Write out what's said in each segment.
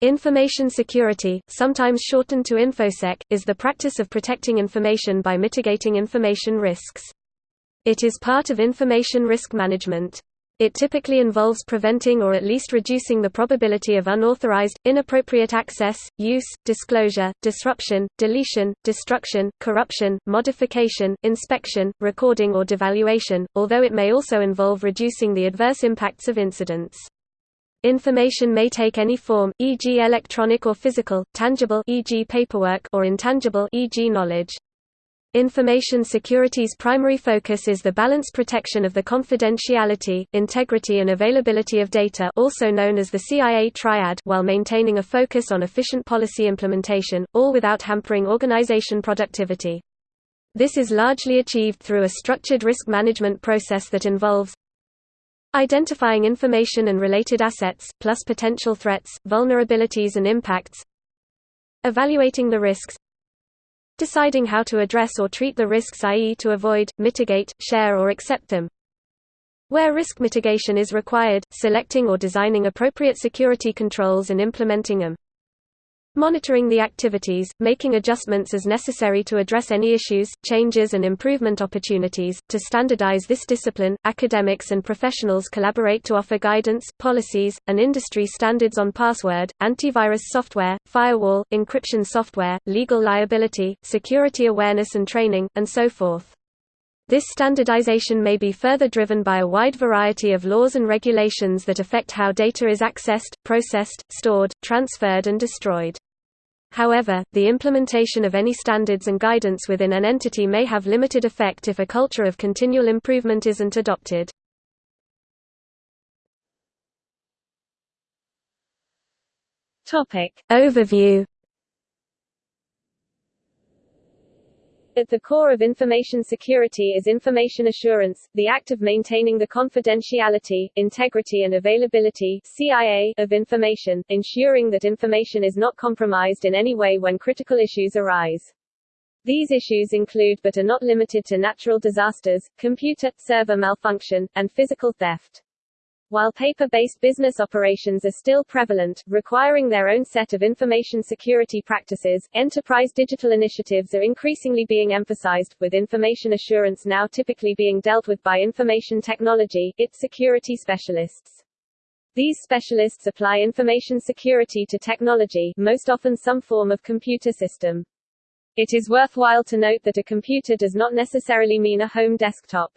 Information security, sometimes shortened to InfoSec, is the practice of protecting information by mitigating information risks. It is part of information risk management. It typically involves preventing or at least reducing the probability of unauthorized, inappropriate access, use, disclosure, disruption, deletion, destruction, corruption, modification, inspection, recording or devaluation, although it may also involve reducing the adverse impacts of incidents. Information may take any form, e.g. electronic or physical, tangible e.g. paperwork or intangible e.g. knowledge. Information security's primary focus is the balanced protection of the confidentiality, integrity and availability of data also known as the CIA triad while maintaining a focus on efficient policy implementation, all without hampering organization productivity. This is largely achieved through a structured risk management process that involves Identifying information and related assets, plus potential threats, vulnerabilities and impacts. Evaluating the risks. Deciding how to address or treat the risks i.e. to avoid, mitigate, share or accept them. Where risk mitigation is required, selecting or designing appropriate security controls and implementing them monitoring the activities, making adjustments as necessary to address any issues, changes and improvement opportunities. To standardize this discipline, academics and professionals collaborate to offer guidance, policies, and industry standards on password, antivirus software, firewall, encryption software, legal liability, security awareness and training, and so forth. This standardization may be further driven by a wide variety of laws and regulations that affect how data is accessed, processed, stored, transferred and destroyed. However, the implementation of any standards and guidance within an entity may have limited effect if a culture of continual improvement isn't adopted. Topic. Overview At the core of information security is information assurance, the act of maintaining the confidentiality, integrity and availability CIA of information, ensuring that information is not compromised in any way when critical issues arise. These issues include but are not limited to natural disasters, computer, server malfunction, and physical theft. While paper-based business operations are still prevalent, requiring their own set of information security practices, enterprise digital initiatives are increasingly being emphasized, with information assurance now typically being dealt with by information technology, its security specialists. These specialists apply information security to technology, most often some form of computer system. It is worthwhile to note that a computer does not necessarily mean a home desktop.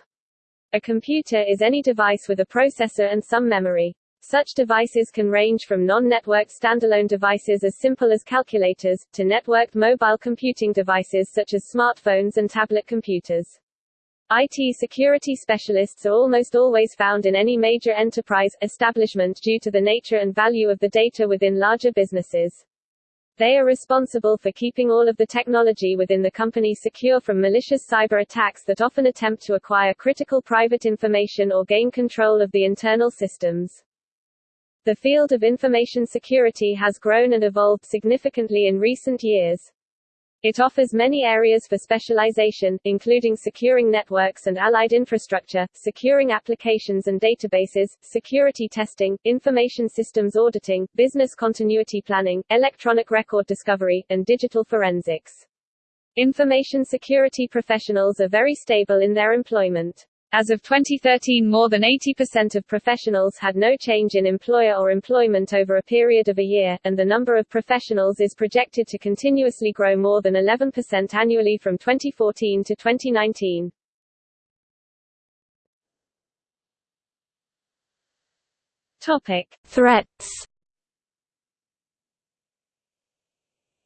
A computer is any device with a processor and some memory. Such devices can range from non-networked standalone devices as simple as calculators, to networked mobile computing devices such as smartphones and tablet computers. IT security specialists are almost always found in any major enterprise, establishment due to the nature and value of the data within larger businesses. They are responsible for keeping all of the technology within the company secure from malicious cyber attacks that often attempt to acquire critical private information or gain control of the internal systems. The field of information security has grown and evolved significantly in recent years. It offers many areas for specialization, including securing networks and allied infrastructure, securing applications and databases, security testing, information systems auditing, business continuity planning, electronic record discovery, and digital forensics. Information security professionals are very stable in their employment. As of 2013 more than 80% of professionals had no change in employer or employment over a period of a year, and the number of professionals is projected to continuously grow more than 11% annually from 2014 to 2019. Topic. Threats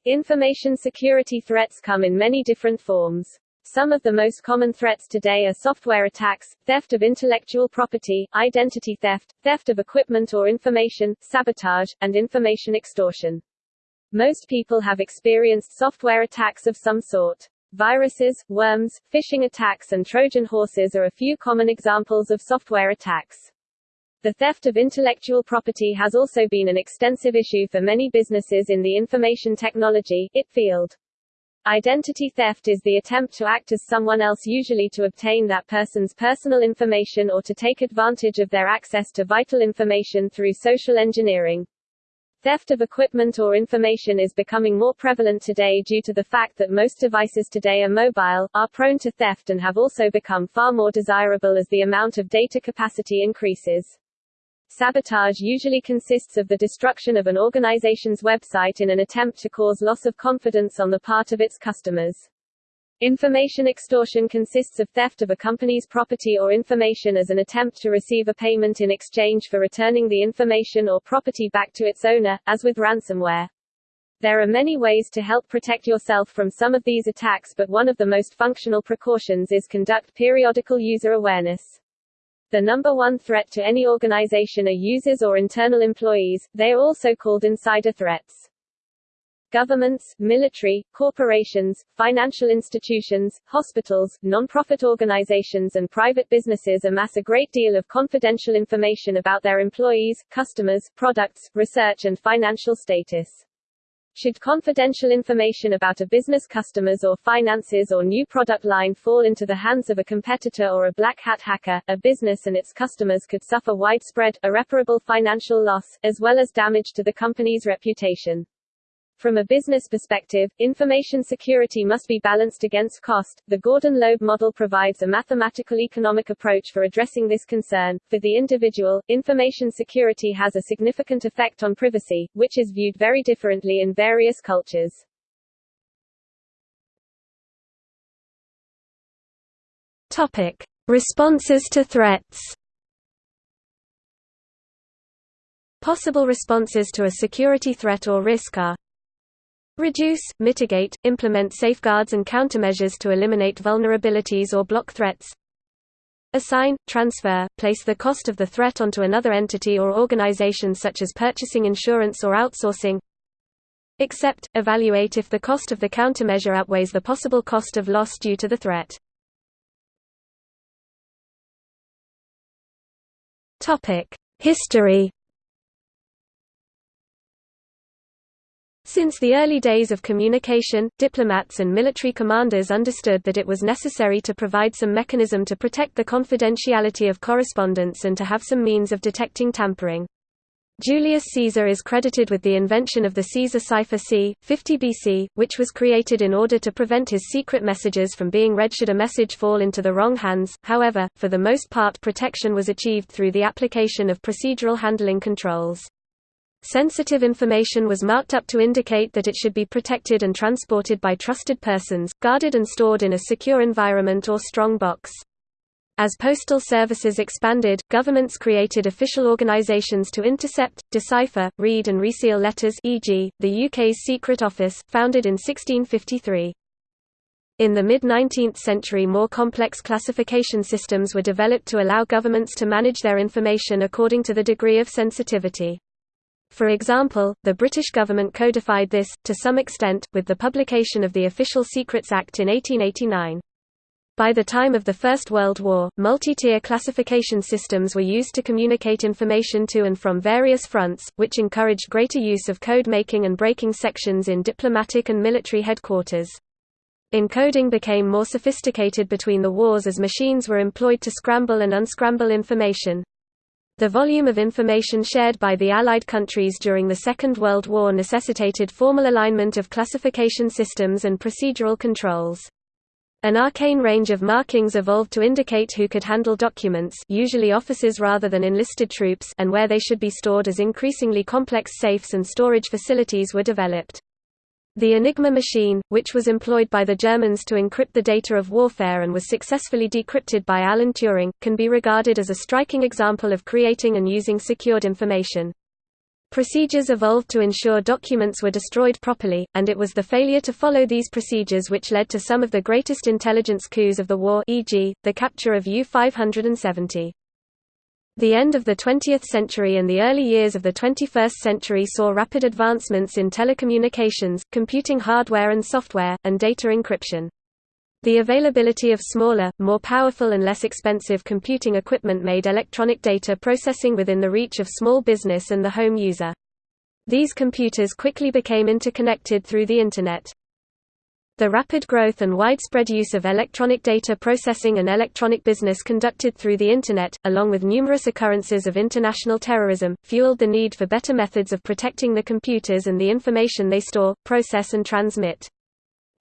Information security threats come in many different forms. Some of the most common threats today are software attacks, theft of intellectual property, identity theft, theft of equipment or information, sabotage, and information extortion. Most people have experienced software attacks of some sort. Viruses, worms, phishing attacks and Trojan horses are a few common examples of software attacks. The theft of intellectual property has also been an extensive issue for many businesses in the information technology IT field. Identity theft is the attempt to act as someone else usually to obtain that person's personal information or to take advantage of their access to vital information through social engineering. Theft of equipment or information is becoming more prevalent today due to the fact that most devices today are mobile, are prone to theft and have also become far more desirable as the amount of data capacity increases. Sabotage usually consists of the destruction of an organization's website in an attempt to cause loss of confidence on the part of its customers. Information extortion consists of theft of a company's property or information as an attempt to receive a payment in exchange for returning the information or property back to its owner, as with ransomware. There are many ways to help protect yourself from some of these attacks but one of the most functional precautions is conduct periodical user awareness. The number one threat to any organization are users or internal employees, they are also called insider threats. Governments, military, corporations, financial institutions, hospitals, non-profit organizations and private businesses amass a great deal of confidential information about their employees, customers, products, research and financial status. Should confidential information about a business customers or finances or new product line fall into the hands of a competitor or a black hat hacker, a business and its customers could suffer widespread, irreparable financial loss, as well as damage to the company's reputation. From a business perspective, information security must be balanced against cost. The Gordon-Loeb model provides a mathematical economic approach for addressing this concern. For the individual, information security has a significant effect on privacy, which is viewed very differently in various cultures. Topic: Responses to threats. Possible responses to a security threat or risk are Reduce, mitigate, implement safeguards and countermeasures to eliminate vulnerabilities or block threats. Assign, transfer, place the cost of the threat onto another entity or organization such as purchasing insurance or outsourcing. Accept, evaluate if the cost of the countermeasure outweighs the possible cost of loss due to the threat. History Since the early days of communication, diplomats and military commanders understood that it was necessary to provide some mechanism to protect the confidentiality of correspondence and to have some means of detecting tampering. Julius Caesar is credited with the invention of the Caesar cipher c. 50 BC, which was created in order to prevent his secret messages from being read should a message fall into the wrong hands. However, for the most part protection was achieved through the application of procedural handling controls. Sensitive information was marked up to indicate that it should be protected and transported by trusted persons, guarded and stored in a secure environment or strong box. As postal services expanded, governments created official organizations to intercept, decipher, read and reseal letters e.g., the UK's Secret Office, founded in 1653. In the mid-19th century more complex classification systems were developed to allow governments to manage their information according to the degree of sensitivity. For example, the British government codified this, to some extent, with the publication of the Official Secrets Act in 1889. By the time of the First World War, multi-tier classification systems were used to communicate information to and from various fronts, which encouraged greater use of code making and breaking sections in diplomatic and military headquarters. Encoding became more sophisticated between the wars as machines were employed to scramble and unscramble information. The volume of information shared by the Allied countries during the Second World War necessitated formal alignment of classification systems and procedural controls. An arcane range of markings evolved to indicate who could handle documents usually officers rather than enlisted troops and where they should be stored as increasingly complex safes and storage facilities were developed. The Enigma machine, which was employed by the Germans to encrypt the data of warfare and was successfully decrypted by Alan Turing, can be regarded as a striking example of creating and using secured information. Procedures evolved to ensure documents were destroyed properly, and it was the failure to follow these procedures which led to some of the greatest intelligence coups of the war e.g., the capture of U-570. The end of the 20th century and the early years of the 21st century saw rapid advancements in telecommunications, computing hardware and software, and data encryption. The availability of smaller, more powerful and less expensive computing equipment made electronic data processing within the reach of small business and the home user. These computers quickly became interconnected through the Internet. The rapid growth and widespread use of electronic data processing and electronic business conducted through the Internet, along with numerous occurrences of international terrorism, fueled the need for better methods of protecting the computers and the information they store, process and transmit.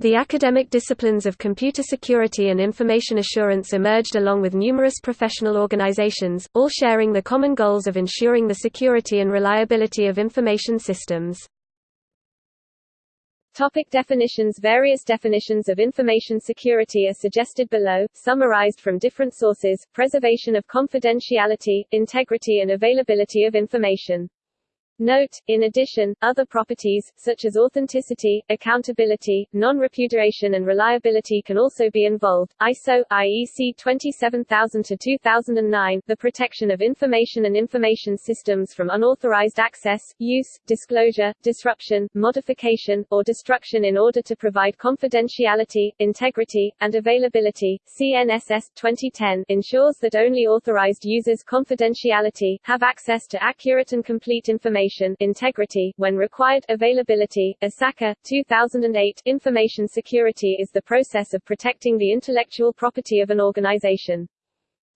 The academic disciplines of computer security and information assurance emerged along with numerous professional organizations, all sharing the common goals of ensuring the security and reliability of information systems. Topic definitions Various definitions of information security are suggested below, summarized from different sources, preservation of confidentiality, integrity and availability of information. Note, in addition, other properties, such as authenticity, accountability, non-repudiation and reliability can also be involved. ISO, IEC 27000-2009, the protection of information and information systems from unauthorized access, use, disclosure, disruption, modification, or destruction in order to provide confidentiality, integrity, and availability. CNSS 2010 ensures that only authorized users' confidentiality, have access to accurate and complete information information integrity when required availability ISACA 2008 information security is the process of protecting the intellectual property of an organization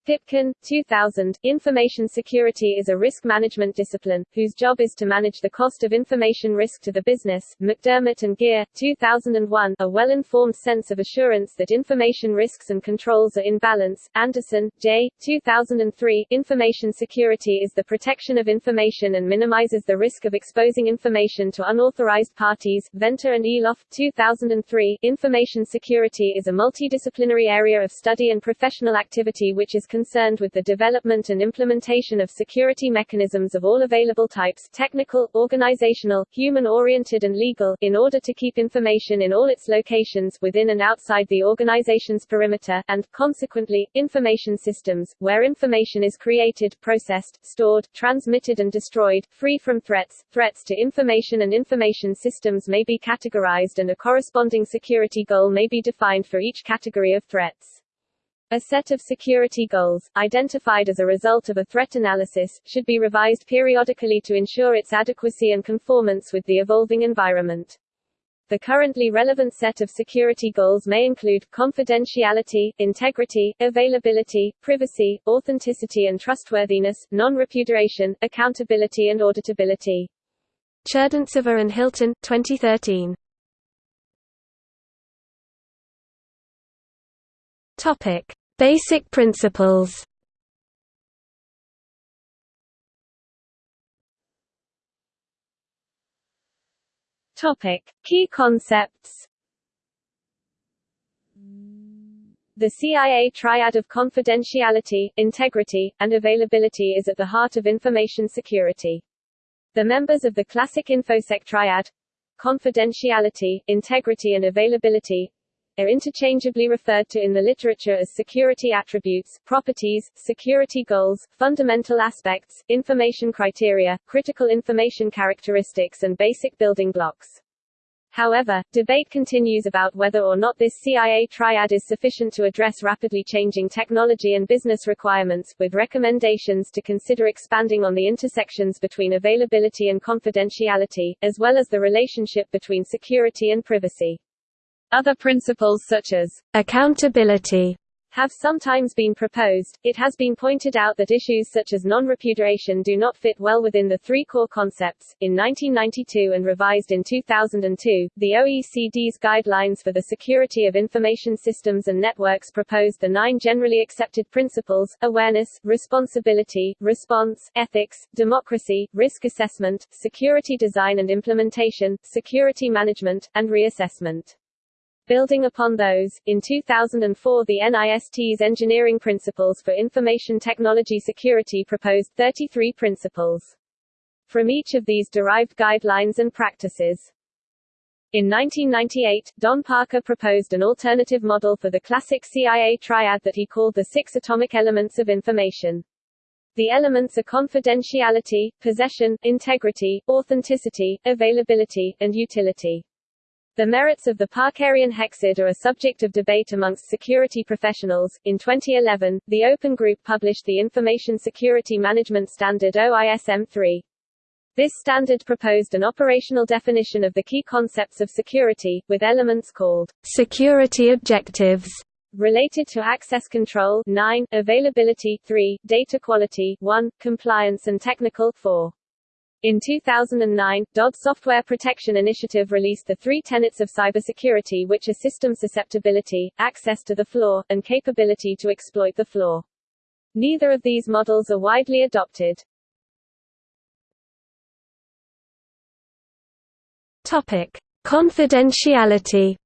Pipkin, 2000, Information security is a risk management discipline, whose job is to manage the cost of information risk to the business. McDermott and Geer, 2001, a well-informed sense of assurance that information risks and controls are in balance. Anderson, J., 2003, Information security is the protection of information and minimizes the risk of exposing information to unauthorized parties. Venter and Eloff, 2003, Information security is a multidisciplinary area of study and professional activity which is concerned with the development and implementation of security mechanisms of all available types technical, organizational, human-oriented and legal in order to keep information in all its locations within and outside the organization's perimeter, and, consequently, information systems, where information is created, processed, stored, transmitted and destroyed, free from threats. Threats to information and information systems may be categorized and a corresponding security goal may be defined for each category of threats. A set of security goals, identified as a result of a threat analysis, should be revised periodically to ensure its adequacy and conformance with the evolving environment. The currently relevant set of security goals may include confidentiality, integrity, availability, privacy, authenticity and trustworthiness, non-repudiation, accountability and auditability. Cherdantseva and Hilton, 2013. Topic: Basic principles. Topic: Key concepts. The CIA triad of confidentiality, integrity, and availability is at the heart of information security. The members of the classic InfoSec triad confidentiality, integrity and availability are interchangeably referred to in the literature as security attributes, properties, security goals, fundamental aspects, information criteria, critical information characteristics and basic building blocks. However, debate continues about whether or not this CIA triad is sufficient to address rapidly changing technology and business requirements, with recommendations to consider expanding on the intersections between availability and confidentiality, as well as the relationship between security and privacy. Other principles such as accountability have sometimes been proposed. It has been pointed out that issues such as non-repudiation do not fit well within the three core concepts. In 1992 and revised in 2002, the OECD's Guidelines for the Security of Information Systems and Networks proposed the nine generally accepted principles: awareness, responsibility, response, ethics, democracy, risk assessment, security design and implementation, security management, and reassessment. Building upon those, in 2004 the NIST's Engineering Principles for Information Technology Security proposed 33 principles. From each of these derived guidelines and practices. In 1998, Don Parker proposed an alternative model for the classic CIA triad that he called the six atomic elements of information. The elements are confidentiality, possession, integrity, authenticity, availability, and utility. The merits of the Parkerian hexad are a subject of debate amongst security professionals. In 2011, the Open Group published the Information Security Management Standard OISM 3. This standard proposed an operational definition of the key concepts of security, with elements called security objectives related to access control 9, availability 3, data quality 1, compliance and technical 4. In 2009, DoD Software Protection Initiative released the three tenets of cybersecurity which are system susceptibility, access to the flaw, and capability to exploit the flaw. Neither of these models are widely adopted. Topic: Confidentiality.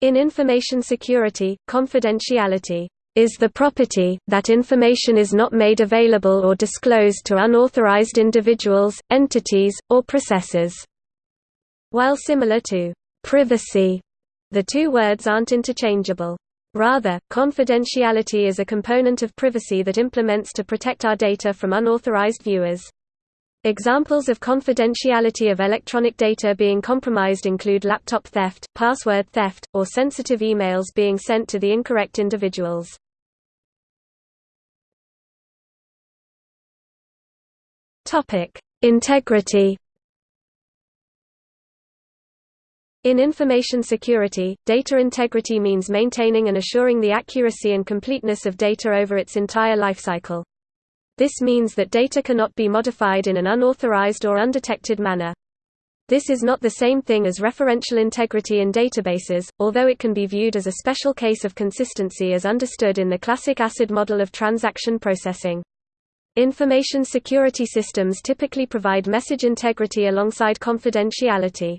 In information security, confidentiality is the property, that information is not made available or disclosed to unauthorized individuals, entities, or processes. While similar to privacy, the two words aren't interchangeable. Rather, confidentiality is a component of privacy that implements to protect our data from unauthorized viewers. Examples of confidentiality of electronic data being compromised include laptop theft, password theft, or sensitive emails being sent to the incorrect individuals. Integrity. In information security, data integrity means maintaining and assuring the accuracy and completeness of data over its entire lifecycle. This means that data cannot be modified in an unauthorized or undetected manner. This is not the same thing as referential integrity in databases, although it can be viewed as a special case of consistency as understood in the classic ACID model of transaction processing. Information security systems typically provide message integrity alongside confidentiality.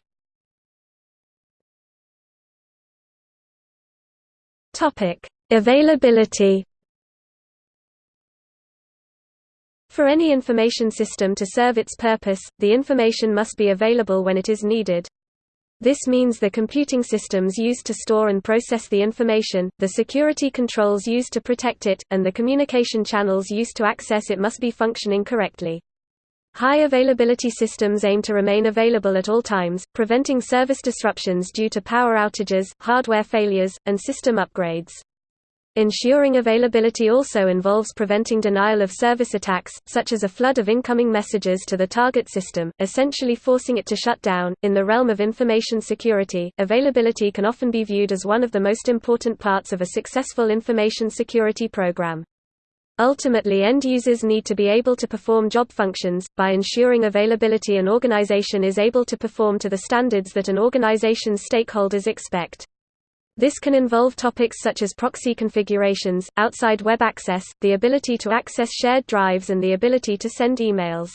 Availability For any information system to serve its purpose, the information must be available when it is needed. This means the computing systems used to store and process the information, the security controls used to protect it, and the communication channels used to access it must be functioning correctly. High availability systems aim to remain available at all times, preventing service disruptions due to power outages, hardware failures, and system upgrades. Ensuring availability also involves preventing denial of service attacks, such as a flood of incoming messages to the target system, essentially forcing it to shut down. In the realm of information security, availability can often be viewed as one of the most important parts of a successful information security program. Ultimately end users need to be able to perform job functions, by ensuring availability an organization is able to perform to the standards that an organization's stakeholders expect. This can involve topics such as proxy configurations, outside web access, the ability to access shared drives and the ability to send emails.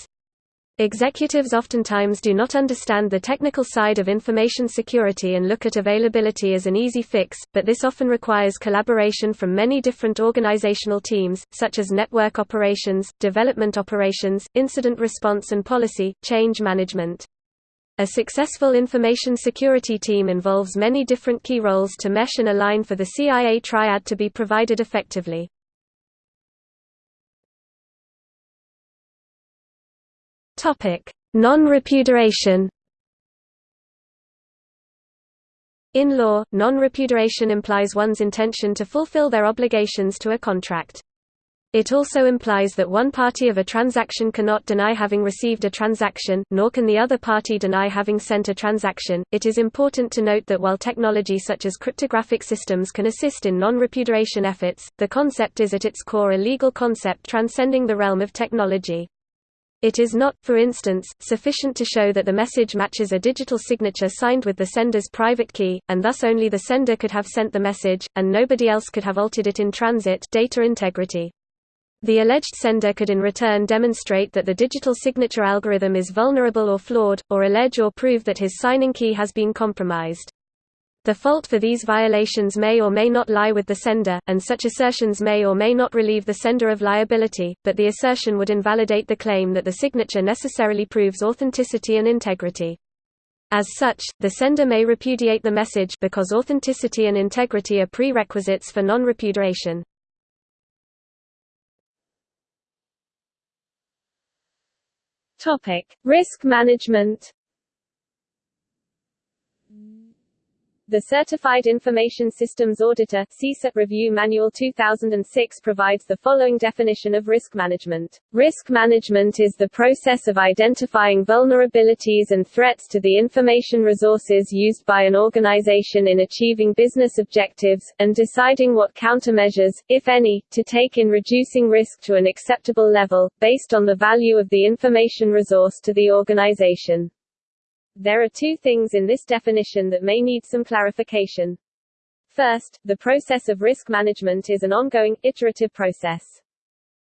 Executives oftentimes do not understand the technical side of information security and look at availability as an easy fix, but this often requires collaboration from many different organizational teams, such as network operations, development operations, incident response and policy, change management. A successful information security team involves many different key roles to mesh and align for the CIA triad to be provided effectively. Non-repudiation In law, non-repudiation implies one's intention to fulfill their obligations to a contract. It also implies that one party of a transaction cannot deny having received a transaction, nor can the other party deny having sent a transaction. It is important to note that while technology such as cryptographic systems can assist in non repudiation efforts, the concept is at its core a legal concept transcending the realm of technology. It is not, for instance, sufficient to show that the message matches a digital signature signed with the sender's private key, and thus only the sender could have sent the message, and nobody else could have altered it in transit data integrity. The alleged sender could in return demonstrate that the digital signature algorithm is vulnerable or flawed, or allege or prove that his signing key has been compromised. The fault for these violations may or may not lie with the sender, and such assertions may or may not relieve the sender of liability, but the assertion would invalidate the claim that the signature necessarily proves authenticity and integrity. As such, the sender may repudiate the message because authenticity and integrity are prerequisites for non-repudiation. Topic: Risk management. The Certified Information Systems Auditor CISA Review Manual 2006 provides the following definition of risk management. Risk management is the process of identifying vulnerabilities and threats to the information resources used by an organization in achieving business objectives, and deciding what countermeasures, if any, to take in reducing risk to an acceptable level, based on the value of the information resource to the organization. There are two things in this definition that may need some clarification. First, the process of risk management is an ongoing, iterative process.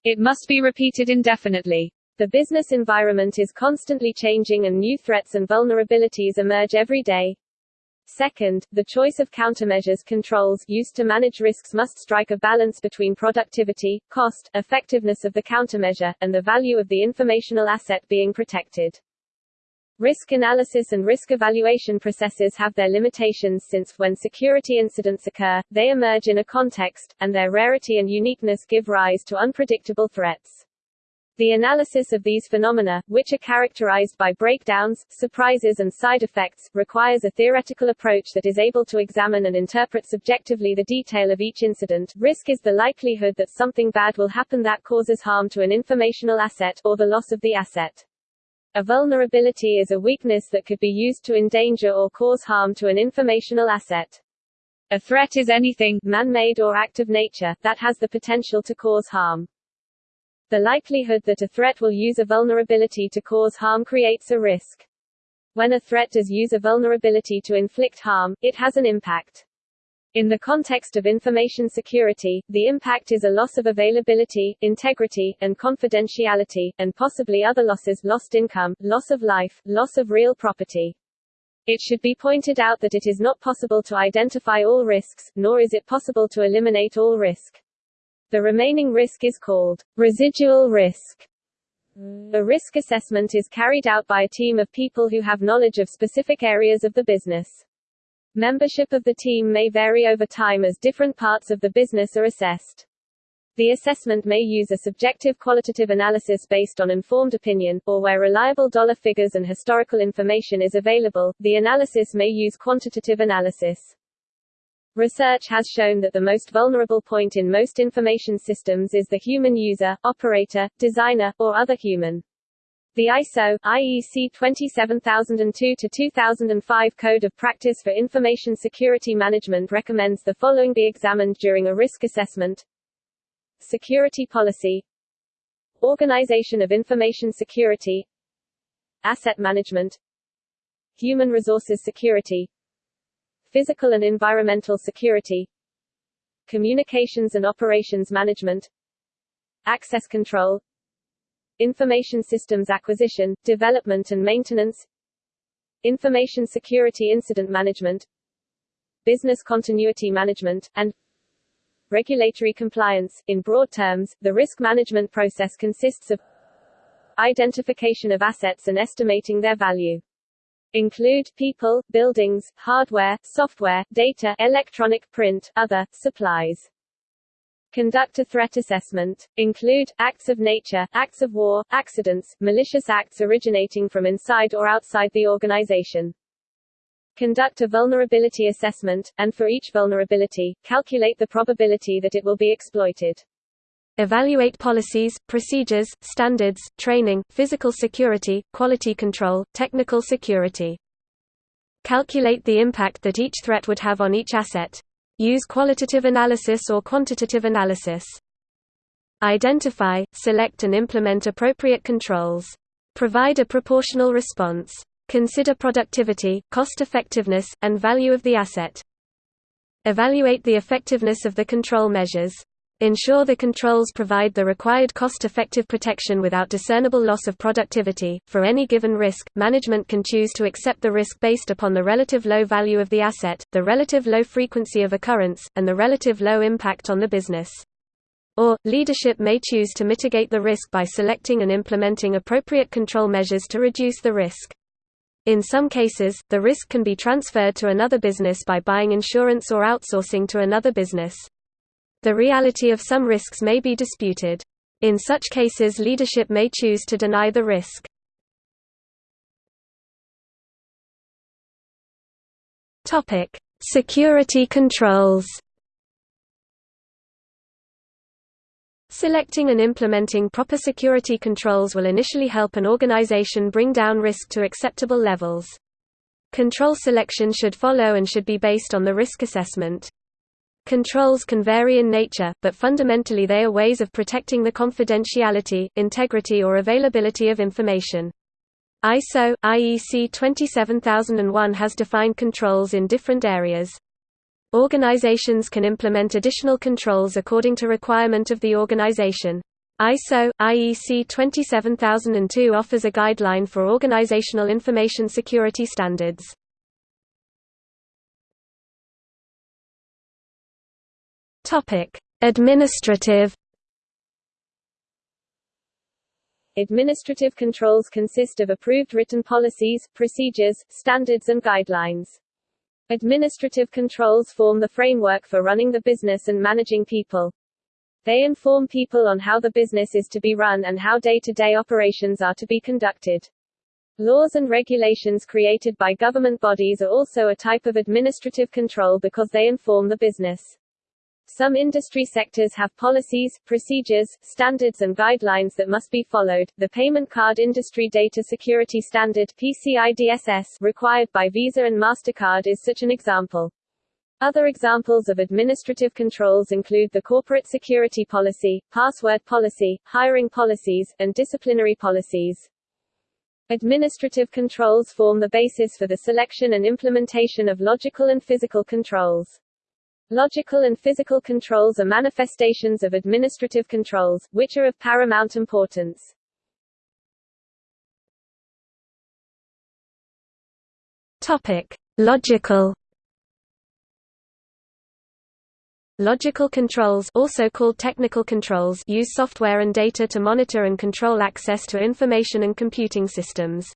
It must be repeated indefinitely. The business environment is constantly changing and new threats and vulnerabilities emerge every day. Second, the choice of countermeasures controls used to manage risks must strike a balance between productivity, cost, effectiveness of the countermeasure, and the value of the informational asset being protected. Risk analysis and risk evaluation processes have their limitations since, when security incidents occur, they emerge in a context, and their rarity and uniqueness give rise to unpredictable threats. The analysis of these phenomena, which are characterized by breakdowns, surprises and side effects, requires a theoretical approach that is able to examine and interpret subjectively the detail of each incident. Risk is the likelihood that something bad will happen that causes harm to an informational asset, or the loss of the asset. A vulnerability is a weakness that could be used to endanger or cause harm to an informational asset. A threat is anything, man-made or act of nature, that has the potential to cause harm. The likelihood that a threat will use a vulnerability to cause harm creates a risk. When a threat does use a vulnerability to inflict harm, it has an impact. In the context of information security, the impact is a loss of availability, integrity, and confidentiality, and possibly other losses lost income, loss of life, loss of real property. It should be pointed out that it is not possible to identify all risks, nor is it possible to eliminate all risk. The remaining risk is called residual risk. A risk assessment is carried out by a team of people who have knowledge of specific areas of the business. Membership of the team may vary over time as different parts of the business are assessed. The assessment may use a subjective qualitative analysis based on informed opinion, or where reliable dollar figures and historical information is available, the analysis may use quantitative analysis. Research has shown that the most vulnerable point in most information systems is the human user, operator, designer, or other human. The ISO IEC 27002-2005 Code of Practice for Information Security Management recommends the following be examined during a risk assessment. Security policy. Organization of information security. Asset management. Human resources security. Physical and environmental security. Communications and operations management. Access control Information systems acquisition, development and maintenance Information security incident management Business continuity management, and Regulatory compliance. In broad terms, the risk management process consists of identification of assets and estimating their value. Include people, buildings, hardware, software, data, electronic print, other, supplies. Conduct a threat assessment. Include, acts of nature, acts of war, accidents, malicious acts originating from inside or outside the organization. Conduct a vulnerability assessment, and for each vulnerability, calculate the probability that it will be exploited. Evaluate policies, procedures, standards, training, physical security, quality control, technical security. Calculate the impact that each threat would have on each asset. Use qualitative analysis or quantitative analysis. Identify, select and implement appropriate controls. Provide a proportional response. Consider productivity, cost-effectiveness, and value of the asset. Evaluate the effectiveness of the control measures. Ensure the controls provide the required cost-effective protection without discernible loss of productivity. For any given risk, management can choose to accept the risk based upon the relative low value of the asset, the relative low frequency of occurrence, and the relative low impact on the business. Or, leadership may choose to mitigate the risk by selecting and implementing appropriate control measures to reduce the risk. In some cases, the risk can be transferred to another business by buying insurance or outsourcing to another business. The reality of some risks may be disputed. In such cases leadership may choose to deny the risk. Security controls Selecting and implementing proper security controls will initially help an organization bring down risk to acceptable levels. Control selection should follow and should be based on the risk assessment. Controls can vary in nature, but fundamentally they are ways of protecting the confidentiality, integrity or availability of information. ISO IEC 27001 has defined controls in different areas. Organizations can implement additional controls according to requirement of the organization. ISO IEC 27002 offers a guideline for organizational information security standards. Topic: Administrative Administrative controls consist of approved written policies, procedures, standards and guidelines. Administrative controls form the framework for running the business and managing people. They inform people on how the business is to be run and how day-to-day -day operations are to be conducted. Laws and regulations created by government bodies are also a type of administrative control because they inform the business. Some industry sectors have policies, procedures, standards and guidelines that must be followed. The Payment Card Industry Data Security Standard PCI DSS required by Visa and Mastercard is such an example. Other examples of administrative controls include the corporate security policy, password policy, hiring policies, and disciplinary policies. Administrative controls form the basis for the selection and implementation of logical and physical controls. Logical and physical controls are manifestations of administrative controls, which are of paramount importance. Topic: Logical Logical controls also called technical controls use software and data to monitor and control access to information and computing systems.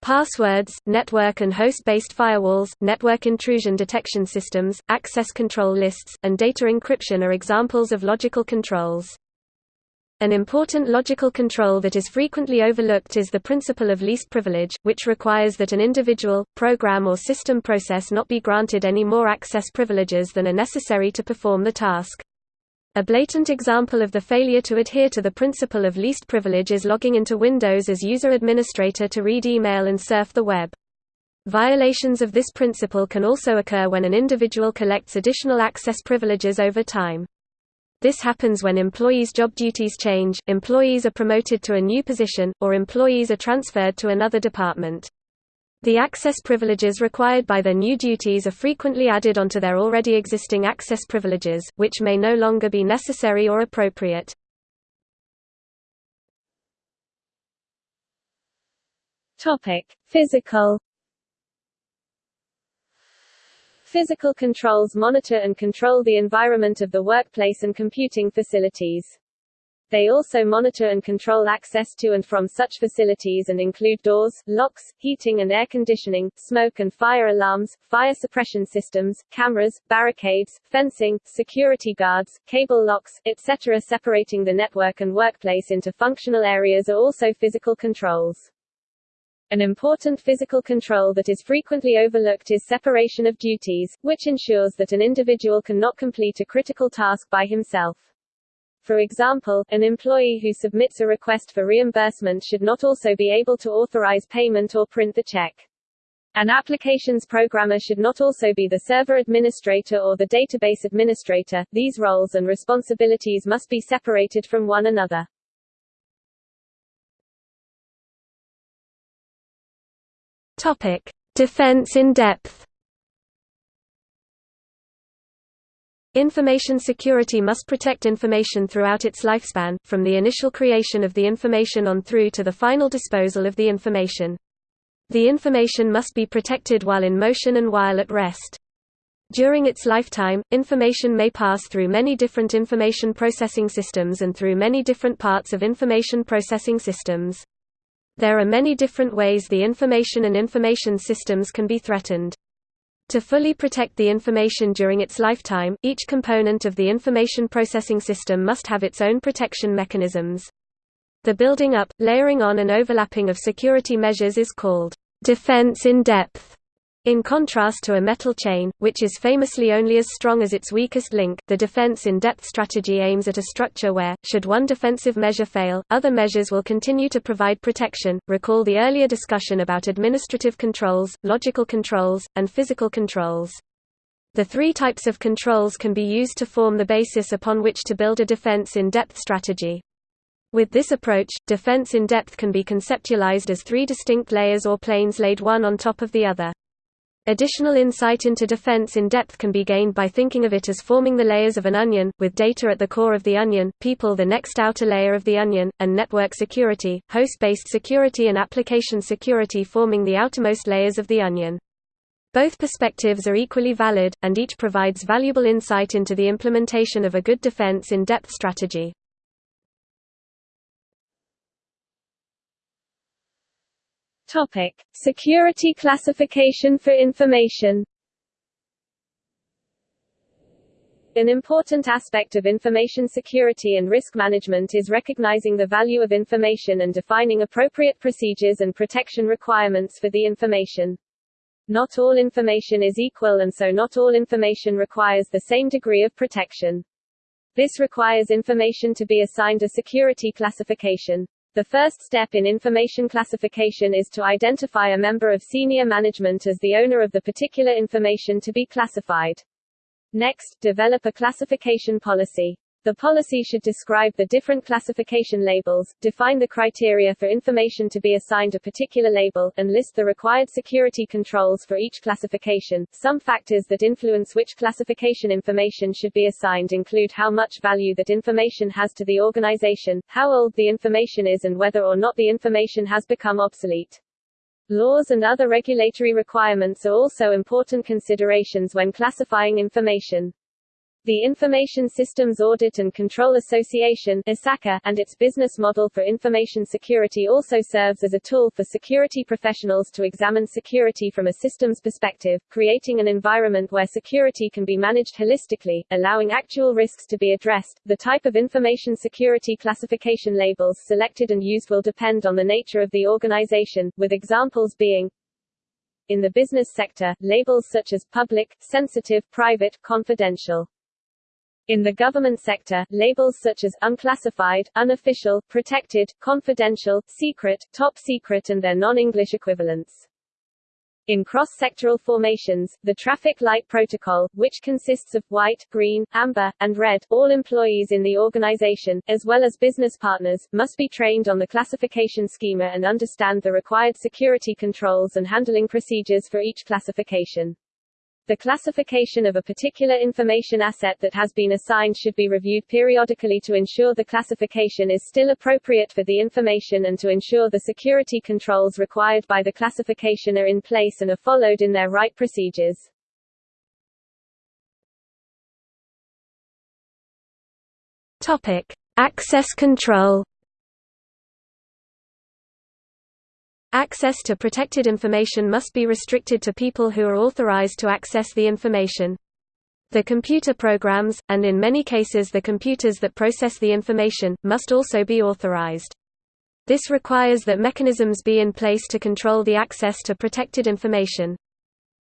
Passwords, network and host-based firewalls, network intrusion detection systems, access control lists, and data encryption are examples of logical controls. An important logical control that is frequently overlooked is the principle of least privilege, which requires that an individual, program or system process not be granted any more access privileges than are necessary to perform the task. A blatant example of the failure to adhere to the principle of least privilege is logging into Windows as user administrator to read email and surf the web. Violations of this principle can also occur when an individual collects additional access privileges over time. This happens when employees' job duties change, employees are promoted to a new position, or employees are transferred to another department. The access privileges required by their new duties are frequently added onto their already existing access privileges, which may no longer be necessary or appropriate. Topic: Physical Physical controls monitor and control the environment of the workplace and computing facilities. They also monitor and control access to and from such facilities and include doors, locks, heating and air conditioning, smoke and fire alarms, fire suppression systems, cameras, barricades, fencing, security guards, cable locks, etc. Separating the network and workplace into functional areas are also physical controls. An important physical control that is frequently overlooked is separation of duties, which ensures that an individual cannot complete a critical task by himself. For example, an employee who submits a request for reimbursement should not also be able to authorize payment or print the check. An applications programmer should not also be the server administrator or the database administrator. These roles and responsibilities must be separated from one another. Topic: Defense in depth. Information security must protect information throughout its lifespan, from the initial creation of the information on through to the final disposal of the information. The information must be protected while in motion and while at rest. During its lifetime, information may pass through many different information processing systems and through many different parts of information processing systems. There are many different ways the information and information systems can be threatened. To fully protect the information during its lifetime, each component of the information processing system must have its own protection mechanisms. The building up, layering on and overlapping of security measures is called defense in depth. In contrast to a metal chain, which is famously only as strong as its weakest link, the defense-in-depth strategy aims at a structure where, should one defensive measure fail, other measures will continue to provide protection. Recall the earlier discussion about administrative controls, logical controls, and physical controls. The three types of controls can be used to form the basis upon which to build a defense-in-depth strategy. With this approach, defense in depth can be conceptualized as three distinct layers or planes laid one on top of the other. Additional insight into defense in depth can be gained by thinking of it as forming the layers of an onion, with data at the core of the onion, people the next outer layer of the onion, and network security, host-based security and application security forming the outermost layers of the onion. Both perspectives are equally valid, and each provides valuable insight into the implementation of a good defense in depth strategy. Topic: Security classification for information. An important aspect of information security and risk management is recognizing the value of information and defining appropriate procedures and protection requirements for the information. Not all information is equal and so not all information requires the same degree of protection. This requires information to be assigned a security classification. The first step in information classification is to identify a member of senior management as the owner of the particular information to be classified. Next, develop a classification policy. The policy should describe the different classification labels, define the criteria for information to be assigned a particular label, and list the required security controls for each classification. Some factors that influence which classification information should be assigned include how much value that information has to the organization, how old the information is and whether or not the information has become obsolete. Laws and other regulatory requirements are also important considerations when classifying information. The Information Systems Audit and Control Association and its business model for information security also serves as a tool for security professionals to examine security from a systems perspective, creating an environment where security can be managed holistically, allowing actual risks to be addressed. The type of information security classification labels selected and used will depend on the nature of the organization, with examples being in the business sector, labels such as public, sensitive, private, confidential. In the government sector, labels such as unclassified, unofficial, protected, confidential, secret, top secret and their non-English equivalents. In cross-sectoral formations, the traffic light protocol, which consists of white, green, amber, and red, all employees in the organization, as well as business partners, must be trained on the classification schema and understand the required security controls and handling procedures for each classification. The classification of a particular information asset that has been assigned should be reviewed periodically to ensure the classification is still appropriate for the information and to ensure the security controls required by the classification are in place and are followed in their right procedures. Topic: Access control. Access to protected information must be restricted to people who are authorized to access the information. The computer programs, and in many cases the computers that process the information, must also be authorized. This requires that mechanisms be in place to control the access to protected information.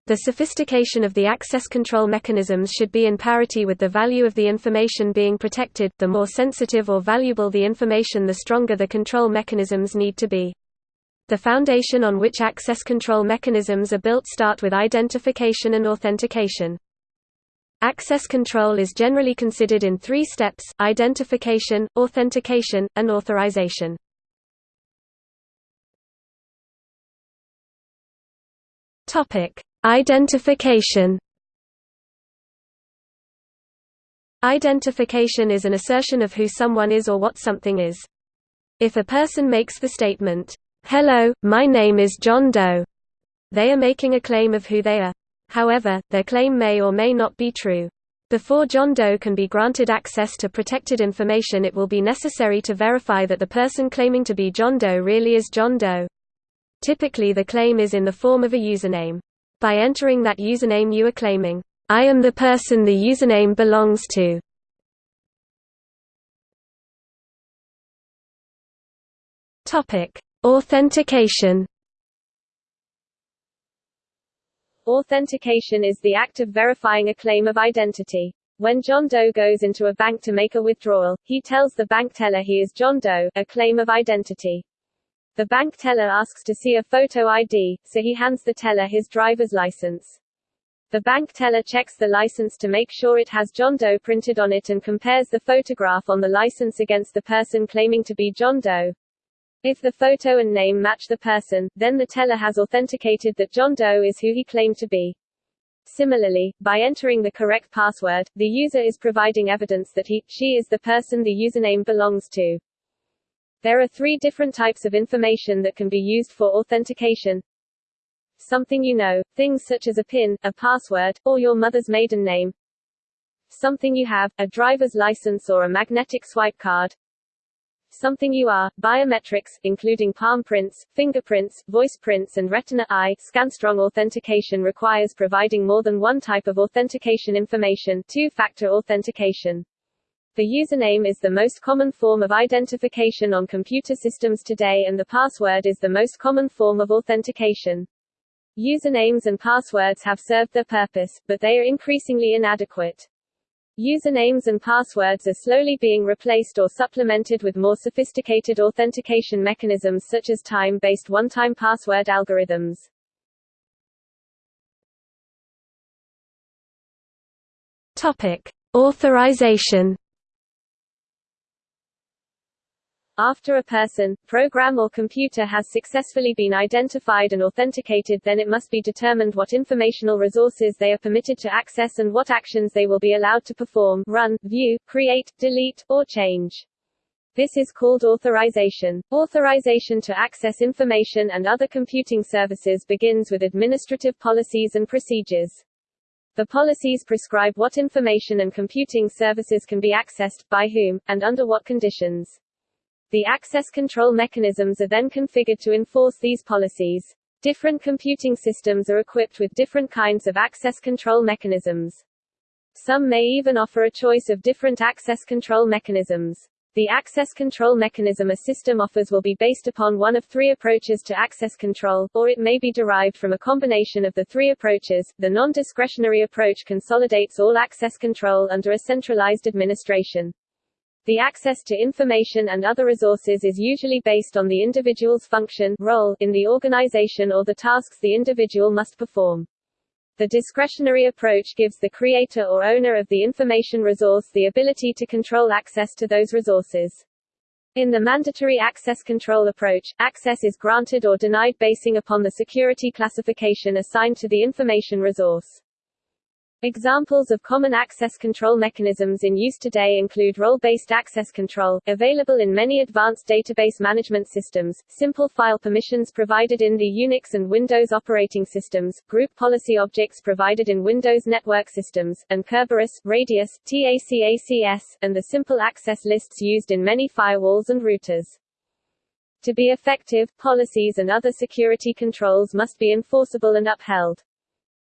The sophistication of the access control mechanisms should be in parity with the value of the information being protected. The more sensitive or valuable the information, the stronger the control mechanisms need to be. The foundation on which access control mechanisms are built start with identification and authentication. Access control is generally considered in three steps, identification, authentication, and authorization. Identification Identification is an assertion of who someone is or what something is. If a person makes the statement, Hello, my name is John Doe. They are making a claim of who they are. However, their claim may or may not be true. Before John Doe can be granted access to protected information it will be necessary to verify that the person claiming to be John Doe really is John Doe. Typically the claim is in the form of a username. By entering that username you are claiming, I am the person the username belongs to. Topic: Authentication Authentication is the act of verifying a claim of identity. When John Doe goes into a bank to make a withdrawal, he tells the bank teller he is John Doe, a claim of identity. The bank teller asks to see a photo ID, so he hands the teller his driver's license. The bank teller checks the license to make sure it has John Doe printed on it and compares the photograph on the license against the person claiming to be John Doe. If the photo and name match the person, then the teller has authenticated that John Doe is who he claimed to be. Similarly, by entering the correct password, the user is providing evidence that he, she is the person the username belongs to. There are three different types of information that can be used for authentication. Something you know, things such as a PIN, a password, or your mother's maiden name. Something you have, a driver's license or a magnetic swipe card something you are, biometrics, including palm prints, fingerprints, voice prints and retina eye scan. Strong authentication requires providing more than one type of authentication information two-factor authentication. The username is the most common form of identification on computer systems today and the password is the most common form of authentication. Usernames and passwords have served their purpose, but they are increasingly inadequate. Usernames and passwords are slowly being replaced or supplemented with more sophisticated authentication mechanisms such as time-based one-time password algorithms. Topic: Authorization After a person, program or computer has successfully been identified and authenticated then it must be determined what informational resources they are permitted to access and what actions they will be allowed to perform, run, view, create, delete, or change. This is called authorization. Authorization to access information and other computing services begins with administrative policies and procedures. The policies prescribe what information and computing services can be accessed, by whom, and under what conditions. The access control mechanisms are then configured to enforce these policies. Different computing systems are equipped with different kinds of access control mechanisms. Some may even offer a choice of different access control mechanisms. The access control mechanism a system offers will be based upon one of three approaches to access control, or it may be derived from a combination of the three approaches. The non-discretionary approach consolidates all access control under a centralized administration. The access to information and other resources is usually based on the individual's function role in the organization or the tasks the individual must perform. The discretionary approach gives the creator or owner of the information resource the ability to control access to those resources. In the mandatory access control approach, access is granted or denied basing upon the security classification assigned to the information resource. Examples of common access control mechanisms in use today include role-based access control, available in many advanced database management systems, simple file permissions provided in the Unix and Windows operating systems, group policy objects provided in Windows network systems, and Kerberos, Radius, TACACS, and the simple access lists used in many firewalls and routers. To be effective, policies and other security controls must be enforceable and upheld.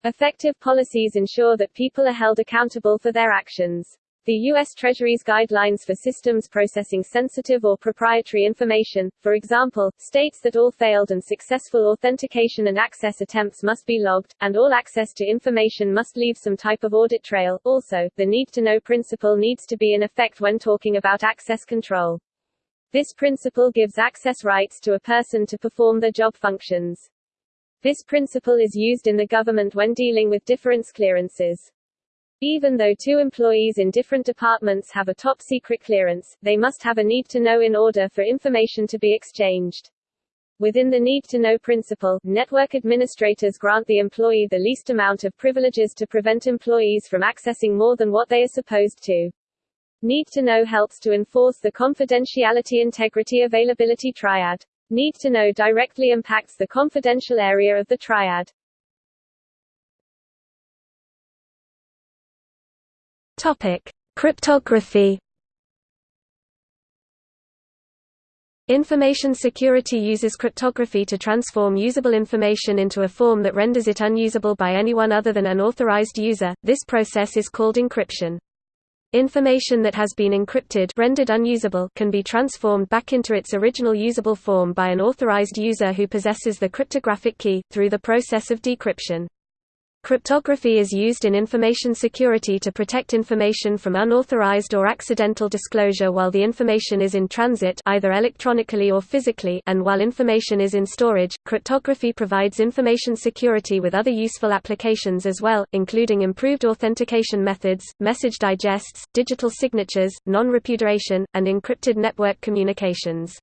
Effective policies ensure that people are held accountable for their actions. The U.S. Treasury's guidelines for systems processing sensitive or proprietary information, for example, states that all failed and successful authentication and access attempts must be logged, and all access to information must leave some type of audit trail. Also, the need-to-know principle needs to be in effect when talking about access control. This principle gives access rights to a person to perform their job functions. This principle is used in the government when dealing with difference clearances. Even though two employees in different departments have a top secret clearance, they must have a need to know in order for information to be exchanged. Within the need to know principle, network administrators grant the employee the least amount of privileges to prevent employees from accessing more than what they are supposed to. Need to know helps to enforce the confidentiality integrity availability triad. Need to know directly impacts the confidential area of the triad. Topic: Cryptography. Information security uses cryptography to transform usable information into a form that renders it unusable by anyone other than an authorized user. This process is called encryption. Information that has been encrypted rendered unusable can be transformed back into its original usable form by an authorized user who possesses the cryptographic key, through the process of decryption. Cryptography is used in information security to protect information from unauthorized or accidental disclosure while the information is in transit either electronically or physically and while information is in storage. Cryptography provides information security with other useful applications as well, including improved authentication methods, message digests, digital signatures, non-repudiation, and encrypted network communications.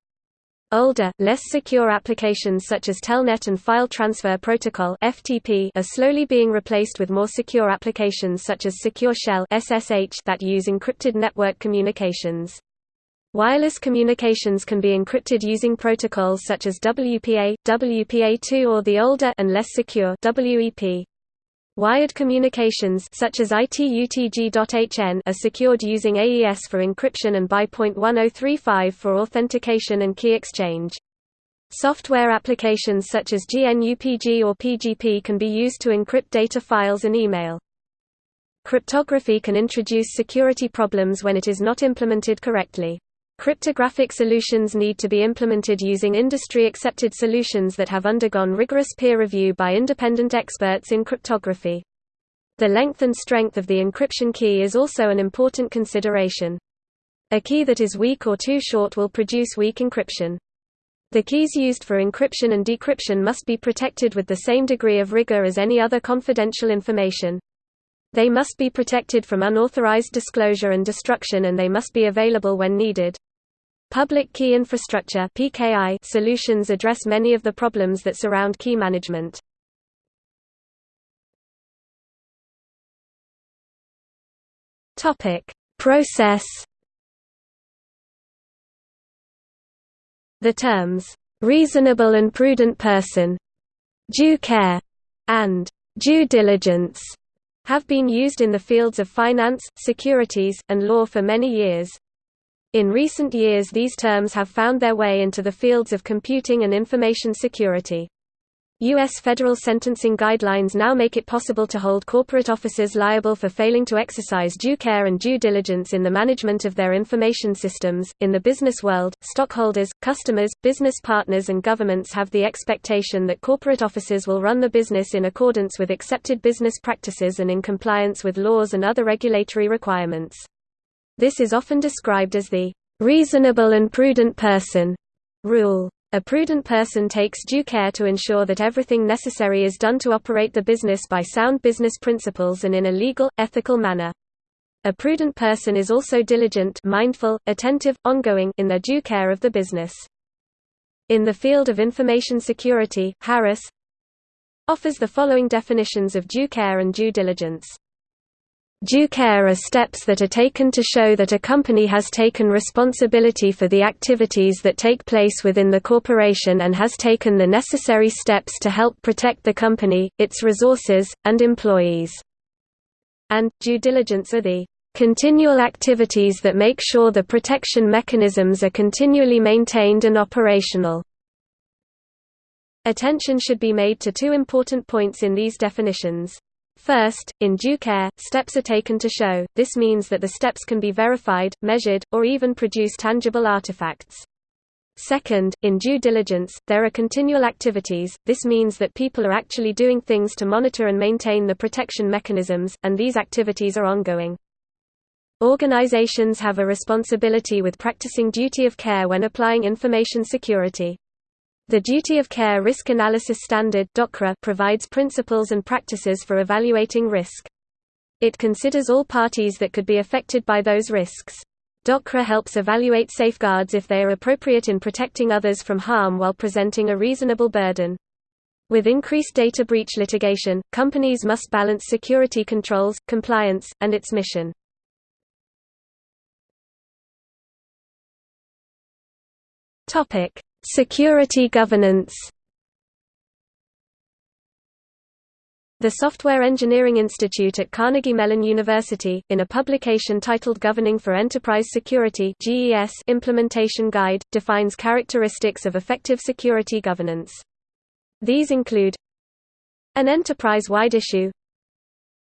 Older, less secure applications such as Telnet and File Transfer Protocol (FTP) are slowly being replaced with more secure applications such as Secure Shell (SSH) that use encrypted network communications. Wireless communications can be encrypted using protocols such as WPA, WPA2 or the older and less secure WEP. Wired communications such as ITU-T G.hn are secured using AES for encryption and BY.1035 for authentication and key exchange. Software applications such as GNUPG or PGP can be used to encrypt data files and email. Cryptography can introduce security problems when it is not implemented correctly. Cryptographic solutions need to be implemented using industry-accepted solutions that have undergone rigorous peer review by independent experts in cryptography. The length and strength of the encryption key is also an important consideration. A key that is weak or too short will produce weak encryption. The keys used for encryption and decryption must be protected with the same degree of rigor as any other confidential information. They must be protected from unauthorized disclosure and destruction and they must be available when needed. Public Key Infrastructure (PKI) solutions address many of the problems that surround key management. Topic: Process. The terms reasonable and prudent person, due care, and due diligence have been used in the fields of finance, securities, and law for many years. In recent years these terms have found their way into the fields of computing and information security. U.S. federal sentencing guidelines now make it possible to hold corporate officers liable for failing to exercise due care and due diligence in the management of their information systems. In the business world, stockholders, customers, business partners, and governments have the expectation that corporate officers will run the business in accordance with accepted business practices and in compliance with laws and other regulatory requirements. This is often described as the reasonable and prudent person rule. A prudent person takes due care to ensure that everything necessary is done to operate the business by sound business principles and in a legal, ethical manner. A prudent person is also diligent mindful, attentive, ongoing in their due care of the business. In the field of information security, Harris offers the following definitions of due care and due diligence. Due care are steps that are taken to show that a company has taken responsibility for the activities that take place within the corporation and has taken the necessary steps to help protect the company, its resources, and employees. And, due diligence are the continual activities that make sure the protection mechanisms are continually maintained and operational. Attention should be made to two important points in these definitions. First, in due care, steps are taken to show, this means that the steps can be verified, measured, or even produce tangible artifacts. Second, in due diligence, there are continual activities, this means that people are actually doing things to monitor and maintain the protection mechanisms, and these activities are ongoing. Organizations have a responsibility with practicing duty of care when applying information security. The Duty of Care Risk Analysis Standard provides principles and practices for evaluating risk. It considers all parties that could be affected by those risks. DOCRA helps evaluate safeguards if they are appropriate in protecting others from harm while presenting a reasonable burden. With increased data breach litigation, companies must balance security controls, compliance, and its mission. Topic: Security governance The Software Engineering Institute at Carnegie Mellon University, in a publication titled Governing for Enterprise Security GES Implementation Guide, defines characteristics of effective security governance. These include an enterprise-wide issue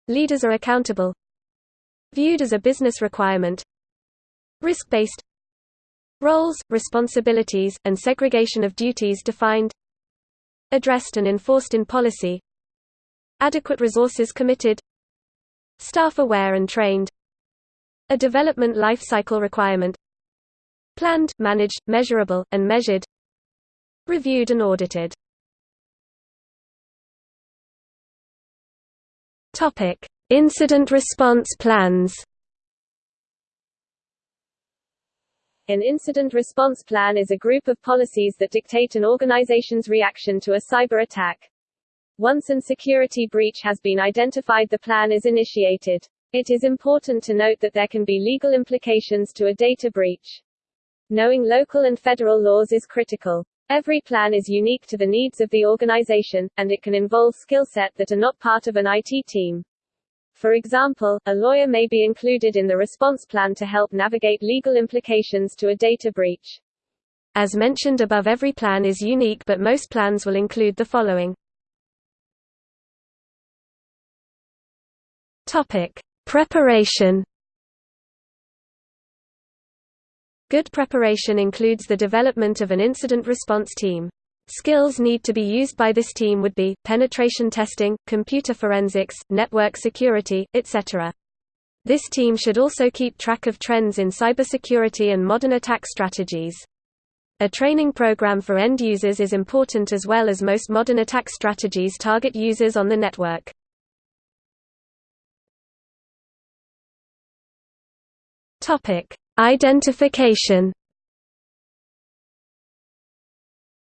Leaders are accountable Viewed as a business requirement Risk-based Roles, responsibilities, and segregation of duties defined. Addressed and enforced in policy. Adequate resources committed. Staff aware and trained. A development life cycle requirement. Planned, managed, measurable, and measured. Reviewed and audited. Incident response plans. An incident response plan is a group of policies that dictate an organization's reaction to a cyber attack. Once an security breach has been identified the plan is initiated. It is important to note that there can be legal implications to a data breach. Knowing local and federal laws is critical. Every plan is unique to the needs of the organization, and it can involve skill set that are not part of an IT team. For example, a lawyer may be included in the response plan to help navigate legal implications to a data breach. As mentioned above every plan is unique but most plans will include the following. Topic: Preparation Good preparation includes the development of an incident response team. Skills need to be used by this team would be, penetration testing, computer forensics, network security, etc. This team should also keep track of trends in cybersecurity and modern attack strategies. A training program for end users is important as well as most modern attack strategies target users on the network. Identification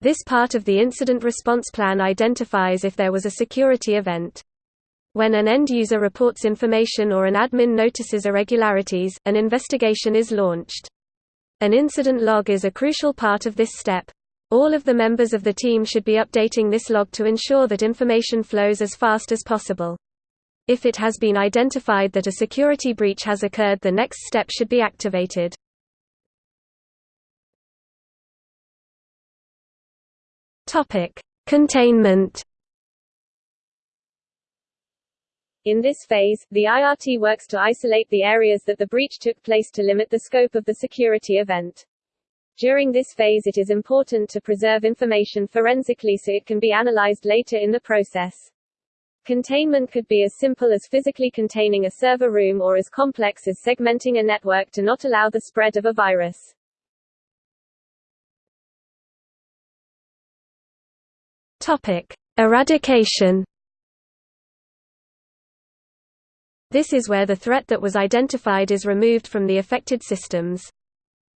This part of the incident response plan identifies if there was a security event. When an end user reports information or an admin notices irregularities, an investigation is launched. An incident log is a crucial part of this step. All of the members of the team should be updating this log to ensure that information flows as fast as possible. If it has been identified that a security breach has occurred the next step should be activated. Containment In this phase, the IRT works to isolate the areas that the breach took place to limit the scope of the security event. During this phase it is important to preserve information forensically so it can be analyzed later in the process. Containment could be as simple as physically containing a server room or as complex as segmenting a network to not allow the spread of a virus. Topic: Eradication. This is where the threat that was identified is removed from the affected systems.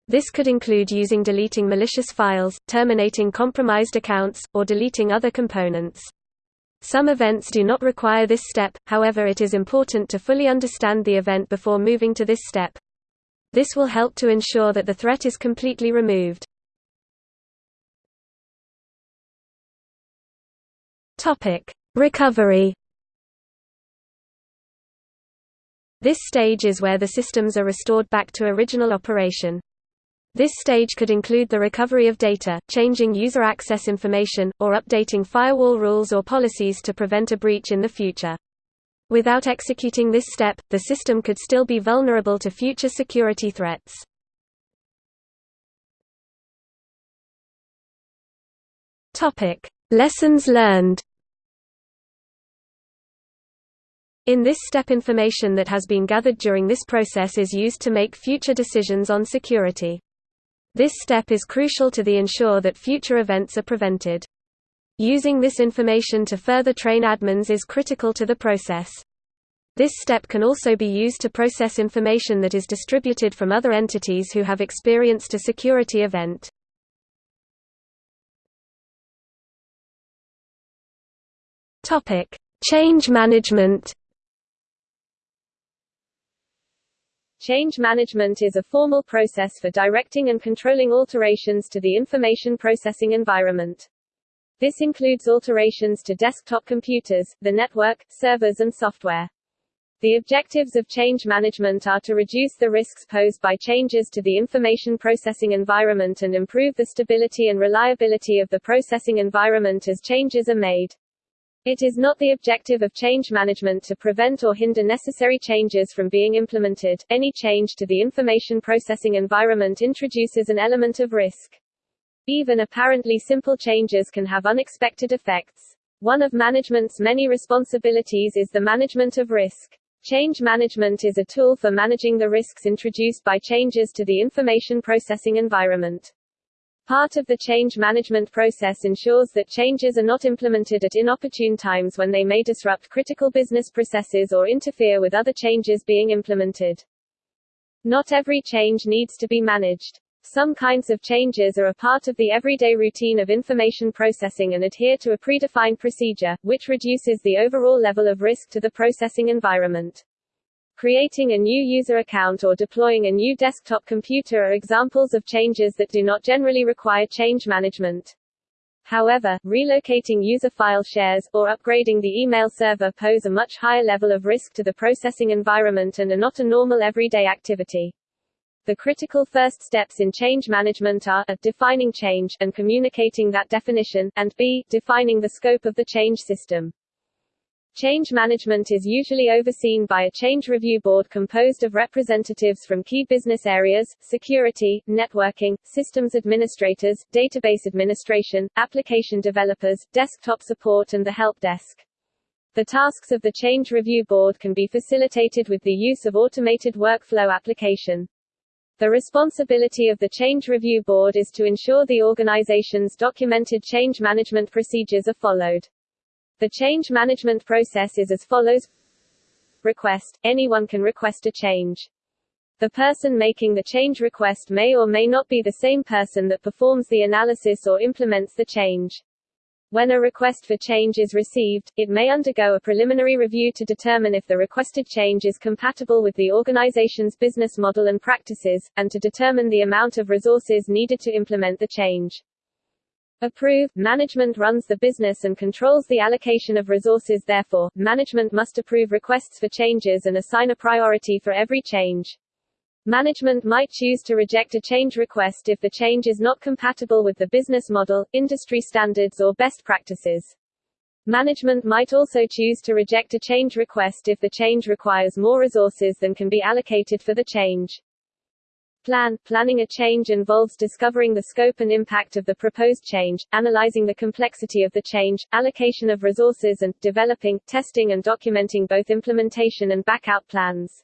This could include using deleting malicious files, terminating compromised accounts, or deleting other components. Some events do not require this step, however it is important to fully understand the event before moving to this step. This will help to ensure that the threat is completely removed. Recovery This stage is where the systems are restored back to original operation. This stage could include the recovery of data, changing user access information, or updating firewall rules or policies to prevent a breach in the future. Without executing this step, the system could still be vulnerable to future security threats. Lessons learned In this step information that has been gathered during this process is used to make future decisions on security. This step is crucial to the ensure that future events are prevented. Using this information to further train admins is critical to the process. This step can also be used to process information that is distributed from other entities who have experienced a security event. Change management Change management is a formal process for directing and controlling alterations to the information processing environment. This includes alterations to desktop computers, the network, servers and software. The objectives of change management are to reduce the risks posed by changes to the information processing environment and improve the stability and reliability of the processing environment as changes are made. It is not the objective of change management to prevent or hinder necessary changes from being implemented. Any change to the information processing environment introduces an element of risk. Even apparently simple changes can have unexpected effects. One of management's many responsibilities is the management of risk. Change management is a tool for managing the risks introduced by changes to the information processing environment. Part of the change management process ensures that changes are not implemented at inopportune times when they may disrupt critical business processes or interfere with other changes being implemented. Not every change needs to be managed. Some kinds of changes are a part of the everyday routine of information processing and adhere to a predefined procedure, which reduces the overall level of risk to the processing environment. Creating a new user account or deploying a new desktop computer are examples of changes that do not generally require change management. However, relocating user file shares, or upgrading the email server pose a much higher level of risk to the processing environment and are not a normal everyday activity. The critical first steps in change management are a, defining change, and communicating that definition, and b, defining the scope of the change system. Change management is usually overseen by a change review board composed of representatives from key business areas, security, networking, systems administrators, database administration, application developers, desktop support and the help desk. The tasks of the change review board can be facilitated with the use of automated workflow application. The responsibility of the Change Review Board is to ensure the organization's documented change management procedures are followed. The change management process is as follows. Request. Anyone can request a change. The person making the change request may or may not be the same person that performs the analysis or implements the change. When a request for change is received, it may undergo a preliminary review to determine if the requested change is compatible with the organization's business model and practices, and to determine the amount of resources needed to implement the change. Approve. Management runs the business and controls the allocation of resources therefore, management must approve requests for changes and assign a priority for every change. Management might choose to reject a change request if the change is not compatible with the business model, industry standards or best practices. Management might also choose to reject a change request if the change requires more resources than can be allocated for the change. Plan Planning a change involves discovering the scope and impact of the proposed change, analyzing the complexity of the change, allocation of resources and, developing, testing and documenting both implementation and back-out plans.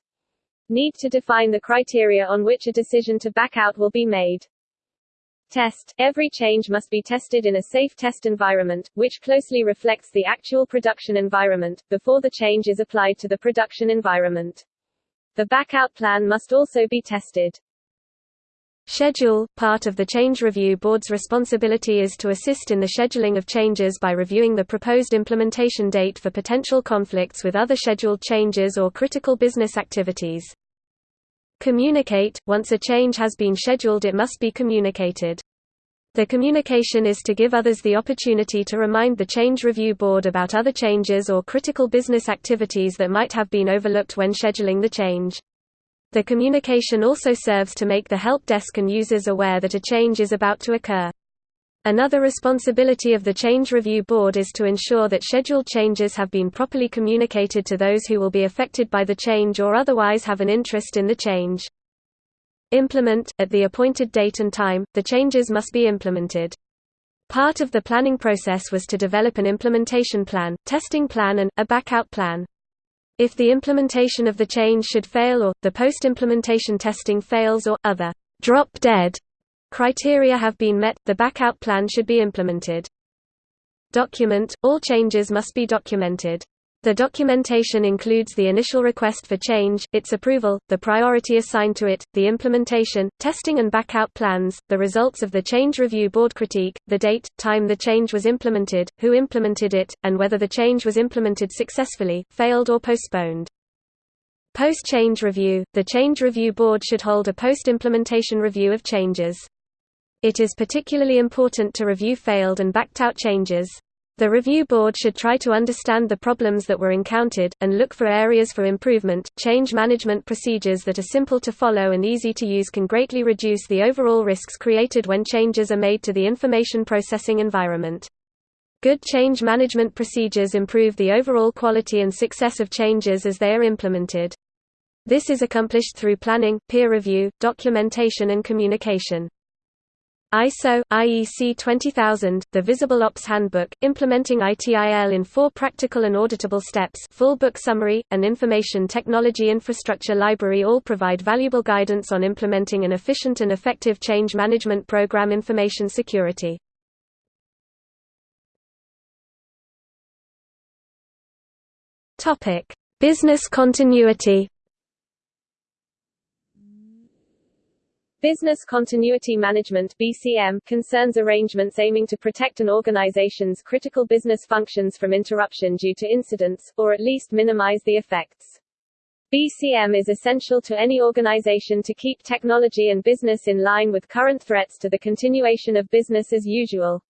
Need to define the criteria on which a decision to back out will be made. Test. Every change must be tested in a safe test environment, which closely reflects the actual production environment, before the change is applied to the production environment. The backout plan must also be tested. Schedule – Part of the Change Review Board's responsibility is to assist in the scheduling of changes by reviewing the proposed implementation date for potential conflicts with other scheduled changes or critical business activities. Communicate – Once a change has been scheduled it must be communicated. The communication is to give others the opportunity to remind the Change Review Board about other changes or critical business activities that might have been overlooked when scheduling the change. The communication also serves to make the help desk and users aware that a change is about to occur. Another responsibility of the Change Review Board is to ensure that scheduled changes have been properly communicated to those who will be affected by the change or otherwise have an interest in the change. Implement – At the appointed date and time, the changes must be implemented. Part of the planning process was to develop an implementation plan, testing plan and, a backout plan. If the implementation of the change should fail or, the post-implementation testing fails or, other drop-dead criteria have been met, the backout plan should be implemented. Document – All changes must be documented. The documentation includes the initial request for change, its approval, the priority assigned to it, the implementation, testing and backout plans, the results of the change review board critique, the date, time the change was implemented, who implemented it, and whether the change was implemented successfully, failed or postponed. Post-change review – The change review board should hold a post-implementation review of changes. It is particularly important to review failed and backed-out changes. The review board should try to understand the problems that were encountered, and look for areas for improvement. Change management procedures that are simple to follow and easy to use can greatly reduce the overall risks created when changes are made to the information processing environment. Good change management procedures improve the overall quality and success of changes as they are implemented. This is accomplished through planning, peer review, documentation and communication. ISO, IEC 20000, the Visible Ops Handbook, implementing ITIL in four practical and auditable steps full book summary, and Information Technology Infrastructure Library all provide valuable guidance on implementing an efficient and effective change management program information security. Business continuity Business Continuity Management BCM concerns arrangements aiming to protect an organization's critical business functions from interruption due to incidents, or at least minimize the effects. BCM is essential to any organization to keep technology and business in line with current threats to the continuation of business as usual.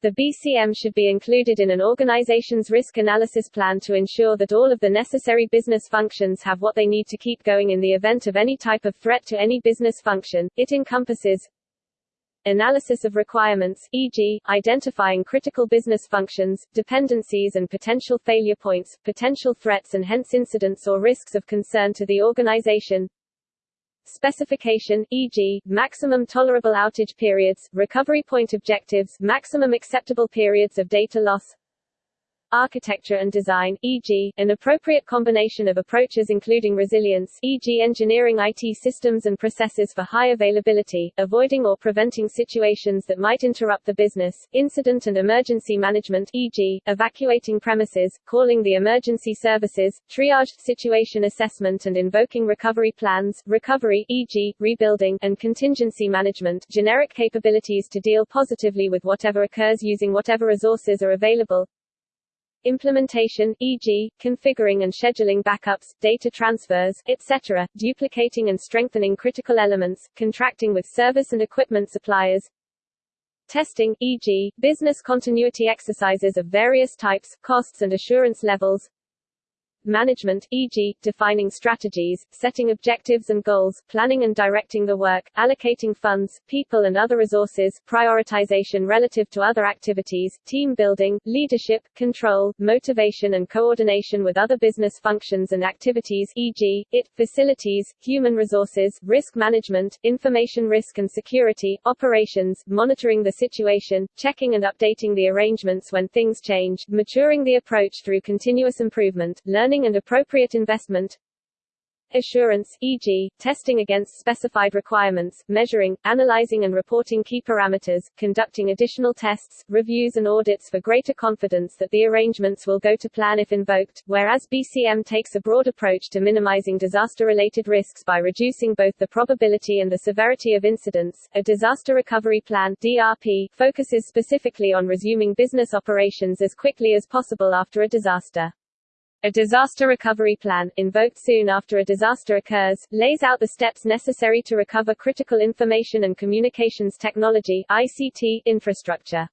The BCM should be included in an organization's risk analysis plan to ensure that all of the necessary business functions have what they need to keep going in the event of any type of threat to any business function. It encompasses analysis of requirements, e.g., identifying critical business functions, dependencies and potential failure points, potential threats and hence incidents or risks of concern to the organization, specification, e.g., maximum tolerable outage periods, recovery point objectives, maximum acceptable periods of data loss, architecture and design, e.g., an appropriate combination of approaches including resilience e.g. engineering IT systems and processes for high availability, avoiding or preventing situations that might interrupt the business, incident and emergency management e.g., evacuating premises, calling the emergency services, triaged situation assessment and invoking recovery plans, recovery e.g., rebuilding and contingency management generic capabilities to deal positively with whatever occurs using whatever resources are available, implementation, e.g., configuring and scheduling backups, data transfers, etc., duplicating and strengthening critical elements, contracting with service and equipment suppliers, testing, e.g., business continuity exercises of various types, costs and assurance levels, management, e.g., defining strategies, setting objectives and goals, planning and directing the work, allocating funds, people and other resources, prioritization relative to other activities, team building, leadership, control, motivation and coordination with other business functions and activities e.g., IT, facilities, human resources, risk management, information risk and security, operations, monitoring the situation, checking and updating the arrangements when things change, maturing the approach through continuous improvement, learning and appropriate investment assurance, e.g., testing against specified requirements, measuring, analyzing and reporting key parameters, conducting additional tests, reviews and audits for greater confidence that the arrangements will go to plan if invoked, whereas BCM takes a broad approach to minimizing disaster-related risks by reducing both the probability and the severity of incidents. A disaster recovery plan DRP focuses specifically on resuming business operations as quickly as possible after a disaster. A disaster recovery plan, invoked soon after a disaster occurs, lays out the steps necessary to recover critical information and communications technology ICT infrastructure.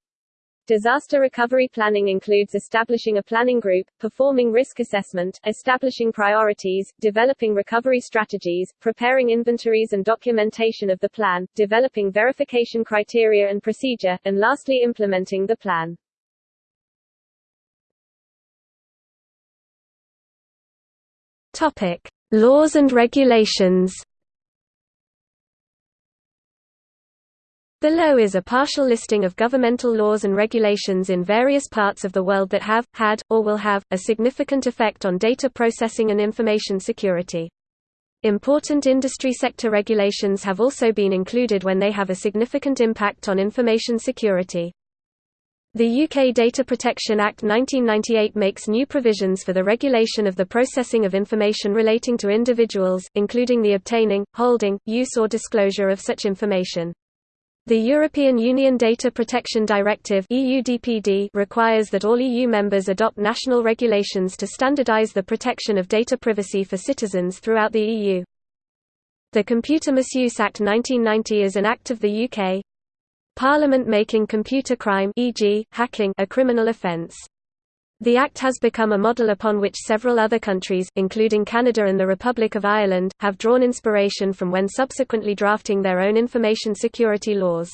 Disaster recovery planning includes establishing a planning group, performing risk assessment, establishing priorities, developing recovery strategies, preparing inventories and documentation of the plan, developing verification criteria and procedure, and lastly implementing the plan. Topic: Laws and regulations. Below is a partial listing of governmental laws and regulations in various parts of the world that have, had, or will have, a significant effect on data processing and information security. Important industry sector regulations have also been included when they have a significant impact on information security. The UK Data Protection Act 1998 makes new provisions for the regulation of the processing of information relating to individuals, including the obtaining, holding, use or disclosure of such information. The European Union Data Protection Directive requires that all EU members adopt national regulations to standardise the protection of data privacy for citizens throughout the EU. The Computer Misuse Act 1990 is an act of the UK, Parliament making computer crime e.g., hacking a criminal offence. The Act has become a model upon which several other countries, including Canada and the Republic of Ireland, have drawn inspiration from when subsequently drafting their own information security laws.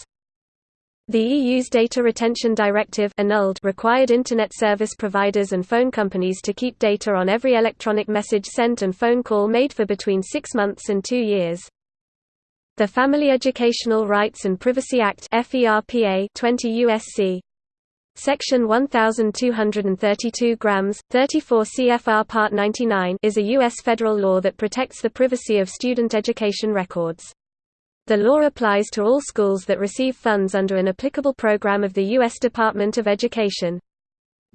The EU's Data Retention Directive annulled required Internet service providers and phone companies to keep data on every electronic message sent and phone call made for between six months and two years. The Family Educational Rights and Privacy Act 20 U.S.C. Section 1232 grams, 34 CFR Part 99 is a U.S. federal law that protects the privacy of student education records. The law applies to all schools that receive funds under an applicable program of the U.S. Department of Education.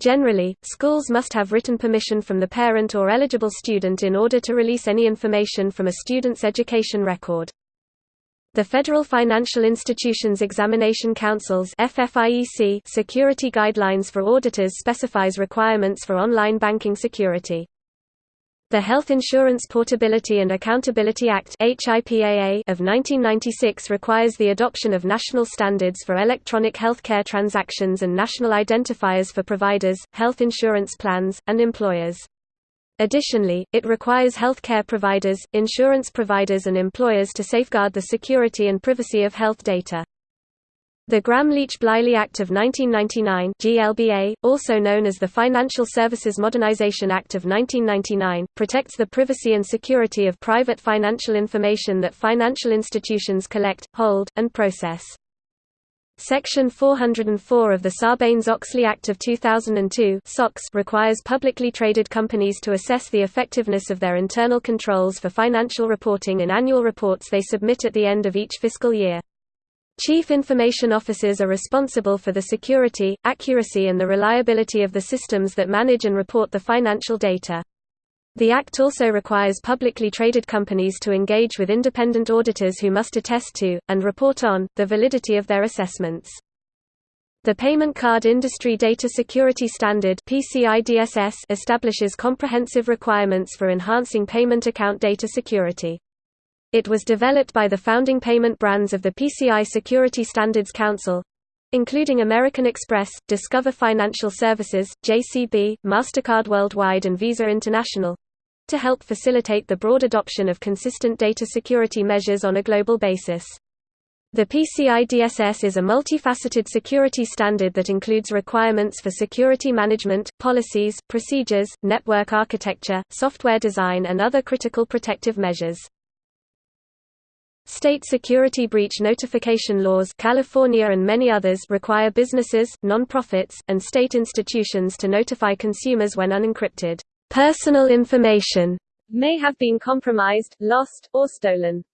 Generally, schools must have written permission from the parent or eligible student in order to release any information from a student's education record. The Federal Financial Institutions Examination Council's FFIEC security guidelines for auditors specifies requirements for online banking security. The Health Insurance Portability and Accountability Act of 1996 requires the adoption of national standards for electronic healthcare transactions and national identifiers for providers, health insurance plans, and employers. Additionally, it requires healthcare providers, insurance providers and employers to safeguard the security and privacy of health data. The Gramm-Leach-Bliley Act of 1999 GLBA, also known as the Financial Services Modernization Act of 1999, protects the privacy and security of private financial information that financial institutions collect, hold, and process. Section 404 of the Sarbanes-Oxley Act of 2002 requires publicly traded companies to assess the effectiveness of their internal controls for financial reporting in annual reports they submit at the end of each fiscal year. Chief Information Officers are responsible for the security, accuracy and the reliability of the systems that manage and report the financial data. The Act also requires publicly traded companies to engage with independent auditors who must attest to, and report on, the validity of their assessments. The Payment Card Industry Data Security Standard establishes comprehensive requirements for enhancing payment account data security. It was developed by the founding payment brands of the PCI Security Standards Council, including American Express, Discover Financial Services, JCB, MasterCard Worldwide and Visa International, to help facilitate the broad adoption of consistent data security measures on a global basis. The PCI DSS is a multifaceted security standard that includes requirements for security management, policies, procedures, network architecture, software design and other critical protective measures. State security breach notification laws California and many others require businesses, non-profits, and state institutions to notify consumers when unencrypted Personal information may have been compromised, lost, or stolen.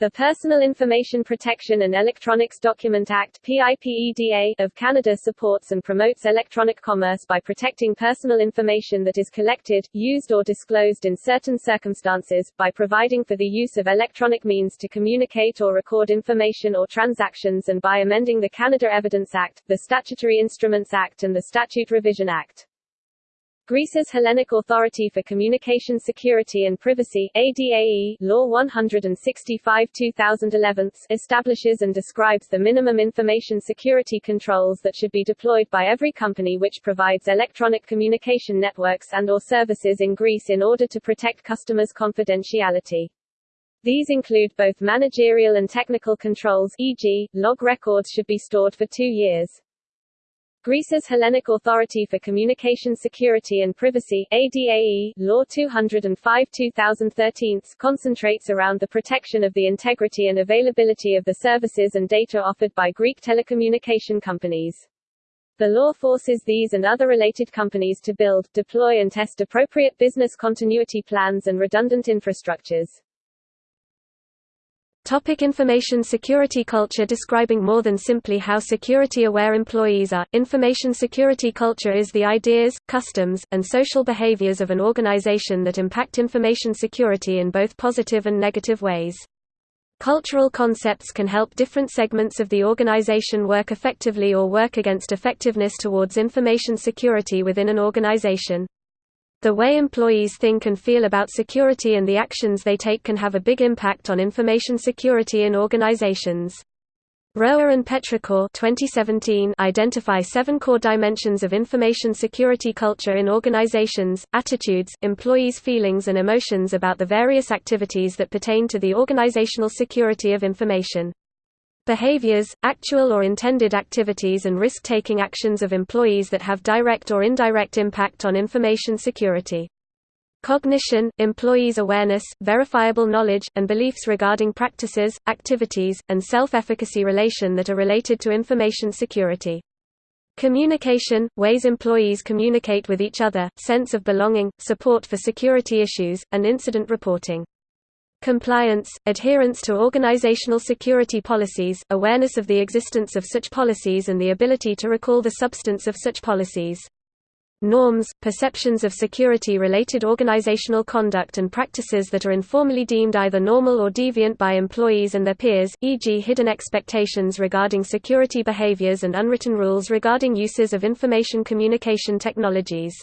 The Personal Information Protection and Electronics Document Act PIPEDA of Canada supports and promotes electronic commerce by protecting personal information that is collected, used or disclosed in certain circumstances, by providing for the use of electronic means to communicate or record information or transactions and by amending the Canada Evidence Act, the Statutory Instruments Act and the Statute Revision Act. Greece's Hellenic Authority for Communication Security and Privacy ADAE, Law 165-2011 establishes and describes the minimum information security controls that should be deployed by every company which provides electronic communication networks and or services in Greece in order to protect customers' confidentiality. These include both managerial and technical controls e.g., log records should be stored for two years. Greece's Hellenic Authority for Communication Security and Privacy ADAE, Law 205-2013 concentrates around the protection of the integrity and availability of the services and data offered by Greek telecommunication companies. The law forces these and other related companies to build, deploy and test appropriate business continuity plans and redundant infrastructures. Topic information security culture Describing more than simply how security-aware employees are, information security culture is the ideas, customs, and social behaviors of an organization that impact information security in both positive and negative ways. Cultural concepts can help different segments of the organization work effectively or work against effectiveness towards information security within an organization. The way employees think and feel about security and the actions they take can have a big impact on information security in organizations. Roer and Petric 2017 identify seven core dimensions of information security culture in organizations, attitudes, employees' feelings and emotions about the various activities that pertain to the organizational security of information. Behaviors, actual or intended activities and risk-taking actions of employees that have direct or indirect impact on information security. Cognition, employees' awareness, verifiable knowledge, and beliefs regarding practices, activities, and self-efficacy relation that are related to information security. Communication, ways employees communicate with each other, sense of belonging, support for security issues, and incident reporting. Compliance, adherence to organizational security policies, awareness of the existence of such policies and the ability to recall the substance of such policies. Norms, perceptions of security-related organizational conduct and practices that are informally deemed either normal or deviant by employees and their peers, e.g. hidden expectations regarding security behaviors and unwritten rules regarding uses of information communication technologies.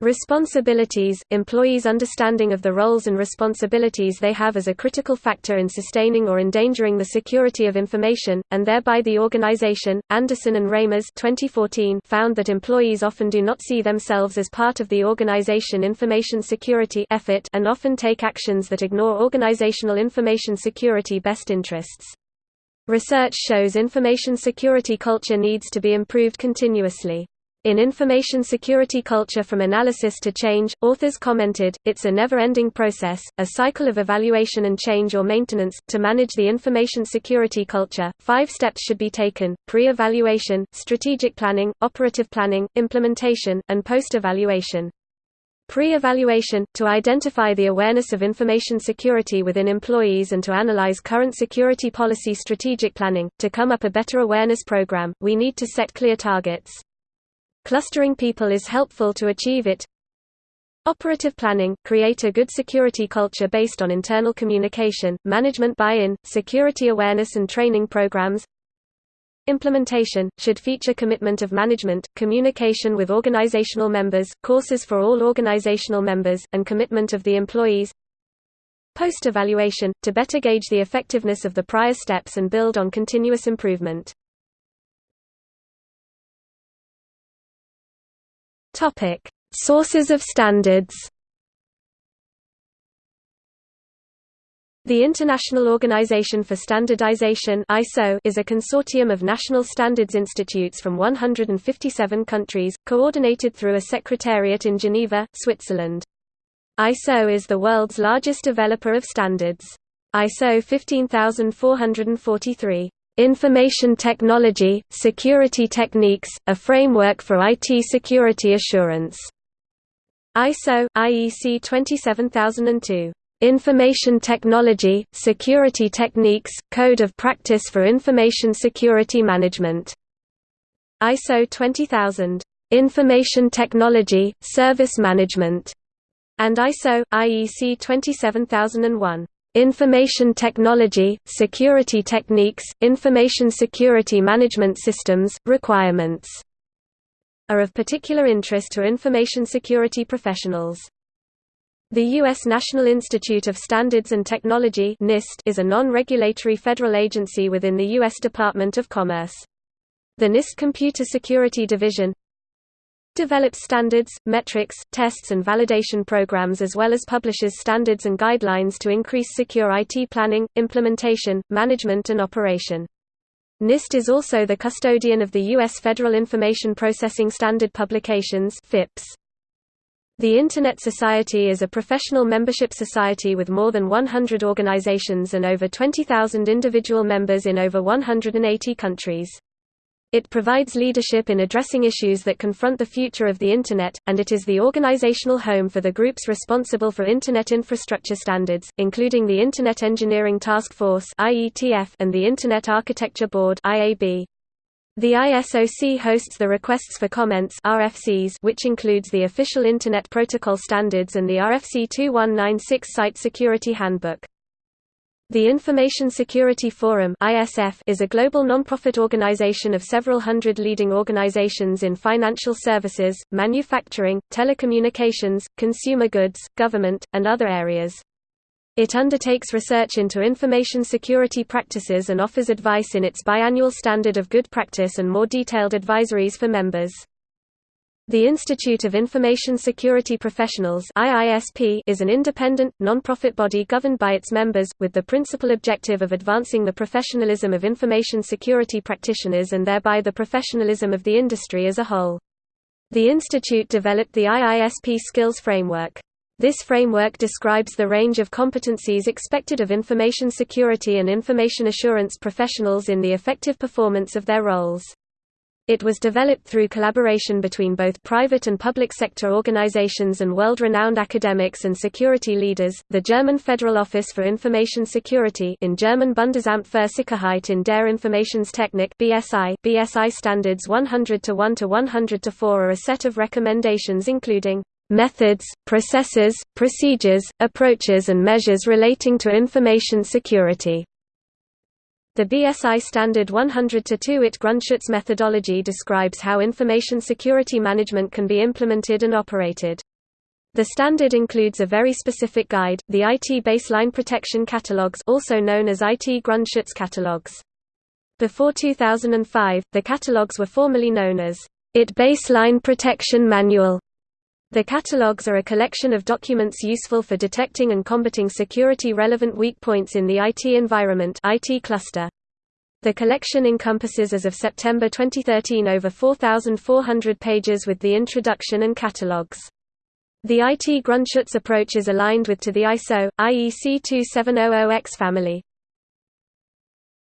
Responsibilities – Employees' understanding of the roles and responsibilities they have as a critical factor in sustaining or endangering the security of information, and thereby the organization. Andersson and Reimers 2014 found that employees often do not see themselves as part of the organization information security effort and often take actions that ignore organizational information security best interests. Research shows information security culture needs to be improved continuously. In Information Security Culture From Analysis to Change, authors commented, it's a never-ending process, a cycle of evaluation and change or maintenance. To manage the information security culture, five steps should be taken, pre-evaluation, strategic planning, operative planning, implementation, and post-evaluation. Pre-evaluation, to identify the awareness of information security within employees and to analyze current security policy strategic planning. To come up a better awareness program, we need to set clear targets. Clustering people is helpful to achieve it. Operative planning – create a good security culture based on internal communication, management buy-in, security awareness and training programs. Implementation – should feature commitment of management, communication with organizational members, courses for all organizational members, and commitment of the employees. Post-evaluation – to better gauge the effectiveness of the prior steps and build on continuous improvement. Topic: Sources of standards. The International Organization for Standardization (ISO) is a consortium of national standards institutes from 157 countries, coordinated through a secretariat in Geneva, Switzerland. ISO is the world's largest developer of standards. ISO 15443 Information Technology, Security Techniques, a framework for IT security assurance. ISO, IEC 27002. Information Technology, Security Techniques, Code of Practice for Information Security Management. ISO 20000. Information Technology, Service Management. And ISO, IEC 27001. Information Technology, Security Techniques, Information Security Management Systems, requirements are of particular interest to information security professionals. The U.S. National Institute of Standards and Technology NIST is a non-regulatory federal agency within the U.S. Department of Commerce. The NIST Computer Security Division develops standards, metrics, tests and validation programs as well as publishes standards and guidelines to increase secure IT planning, implementation, management and operation. NIST is also the custodian of the U.S. Federal Information Processing Standard Publications FIPS. The Internet Society is a professional membership society with more than 100 organizations and over 20,000 individual members in over 180 countries. It provides leadership in addressing issues that confront the future of the Internet, and it is the organizational home for the groups responsible for Internet infrastructure standards, including the Internet Engineering Task Force and the Internet Architecture Board The ISOC hosts the Requests for Comments RFCs, which includes the official Internet Protocol standards and the RFC 2196 Site Security Handbook. The Information Security Forum is a global nonprofit organization of several hundred leading organizations in financial services, manufacturing, telecommunications, consumer goods, government, and other areas. It undertakes research into information security practices and offers advice in its biannual Standard of Good Practice and more detailed advisories for members. The Institute of Information Security Professionals is an independent, non-profit body governed by its members, with the principal objective of advancing the professionalism of information security practitioners and thereby the professionalism of the industry as a whole. The institute developed the IISP Skills Framework. This framework describes the range of competencies expected of information security and information assurance professionals in the effective performance of their roles. It was developed through collaboration between both private and public sector organizations and world-renowned academics and security leaders. The German Federal Office for Information Security in German Bundesamt für Sicherheit in der Informationstechnik (BSI) BSI standards 100 to 1 to 100 to 4 are a set of recommendations including methods, processes, procedures, approaches and measures relating to information security. The BSI Standard 100-2 IT Grundschutz methodology describes how information security management can be implemented and operated. The standard includes a very specific guide, the IT Baseline Protection Catalogs also known as IT Grundschutz catalogs. Before 2005, the catalogs were formerly known as IT Baseline Protection Manual. The catalogs are a collection of documents useful for detecting and combating security-relevant weak points in the IT environment IT cluster. The collection encompasses as of September 2013 over 4,400 pages with the introduction and catalogs. The IT Grundschutz approach is aligned with to the ISO, IEC 2700X family.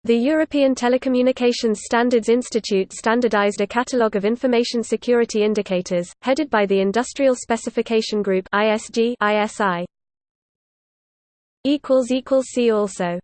The European Telecommunications Standards Institute standardized a catalogue of information security indicators, headed by the Industrial Specification Group ISG ISI. See also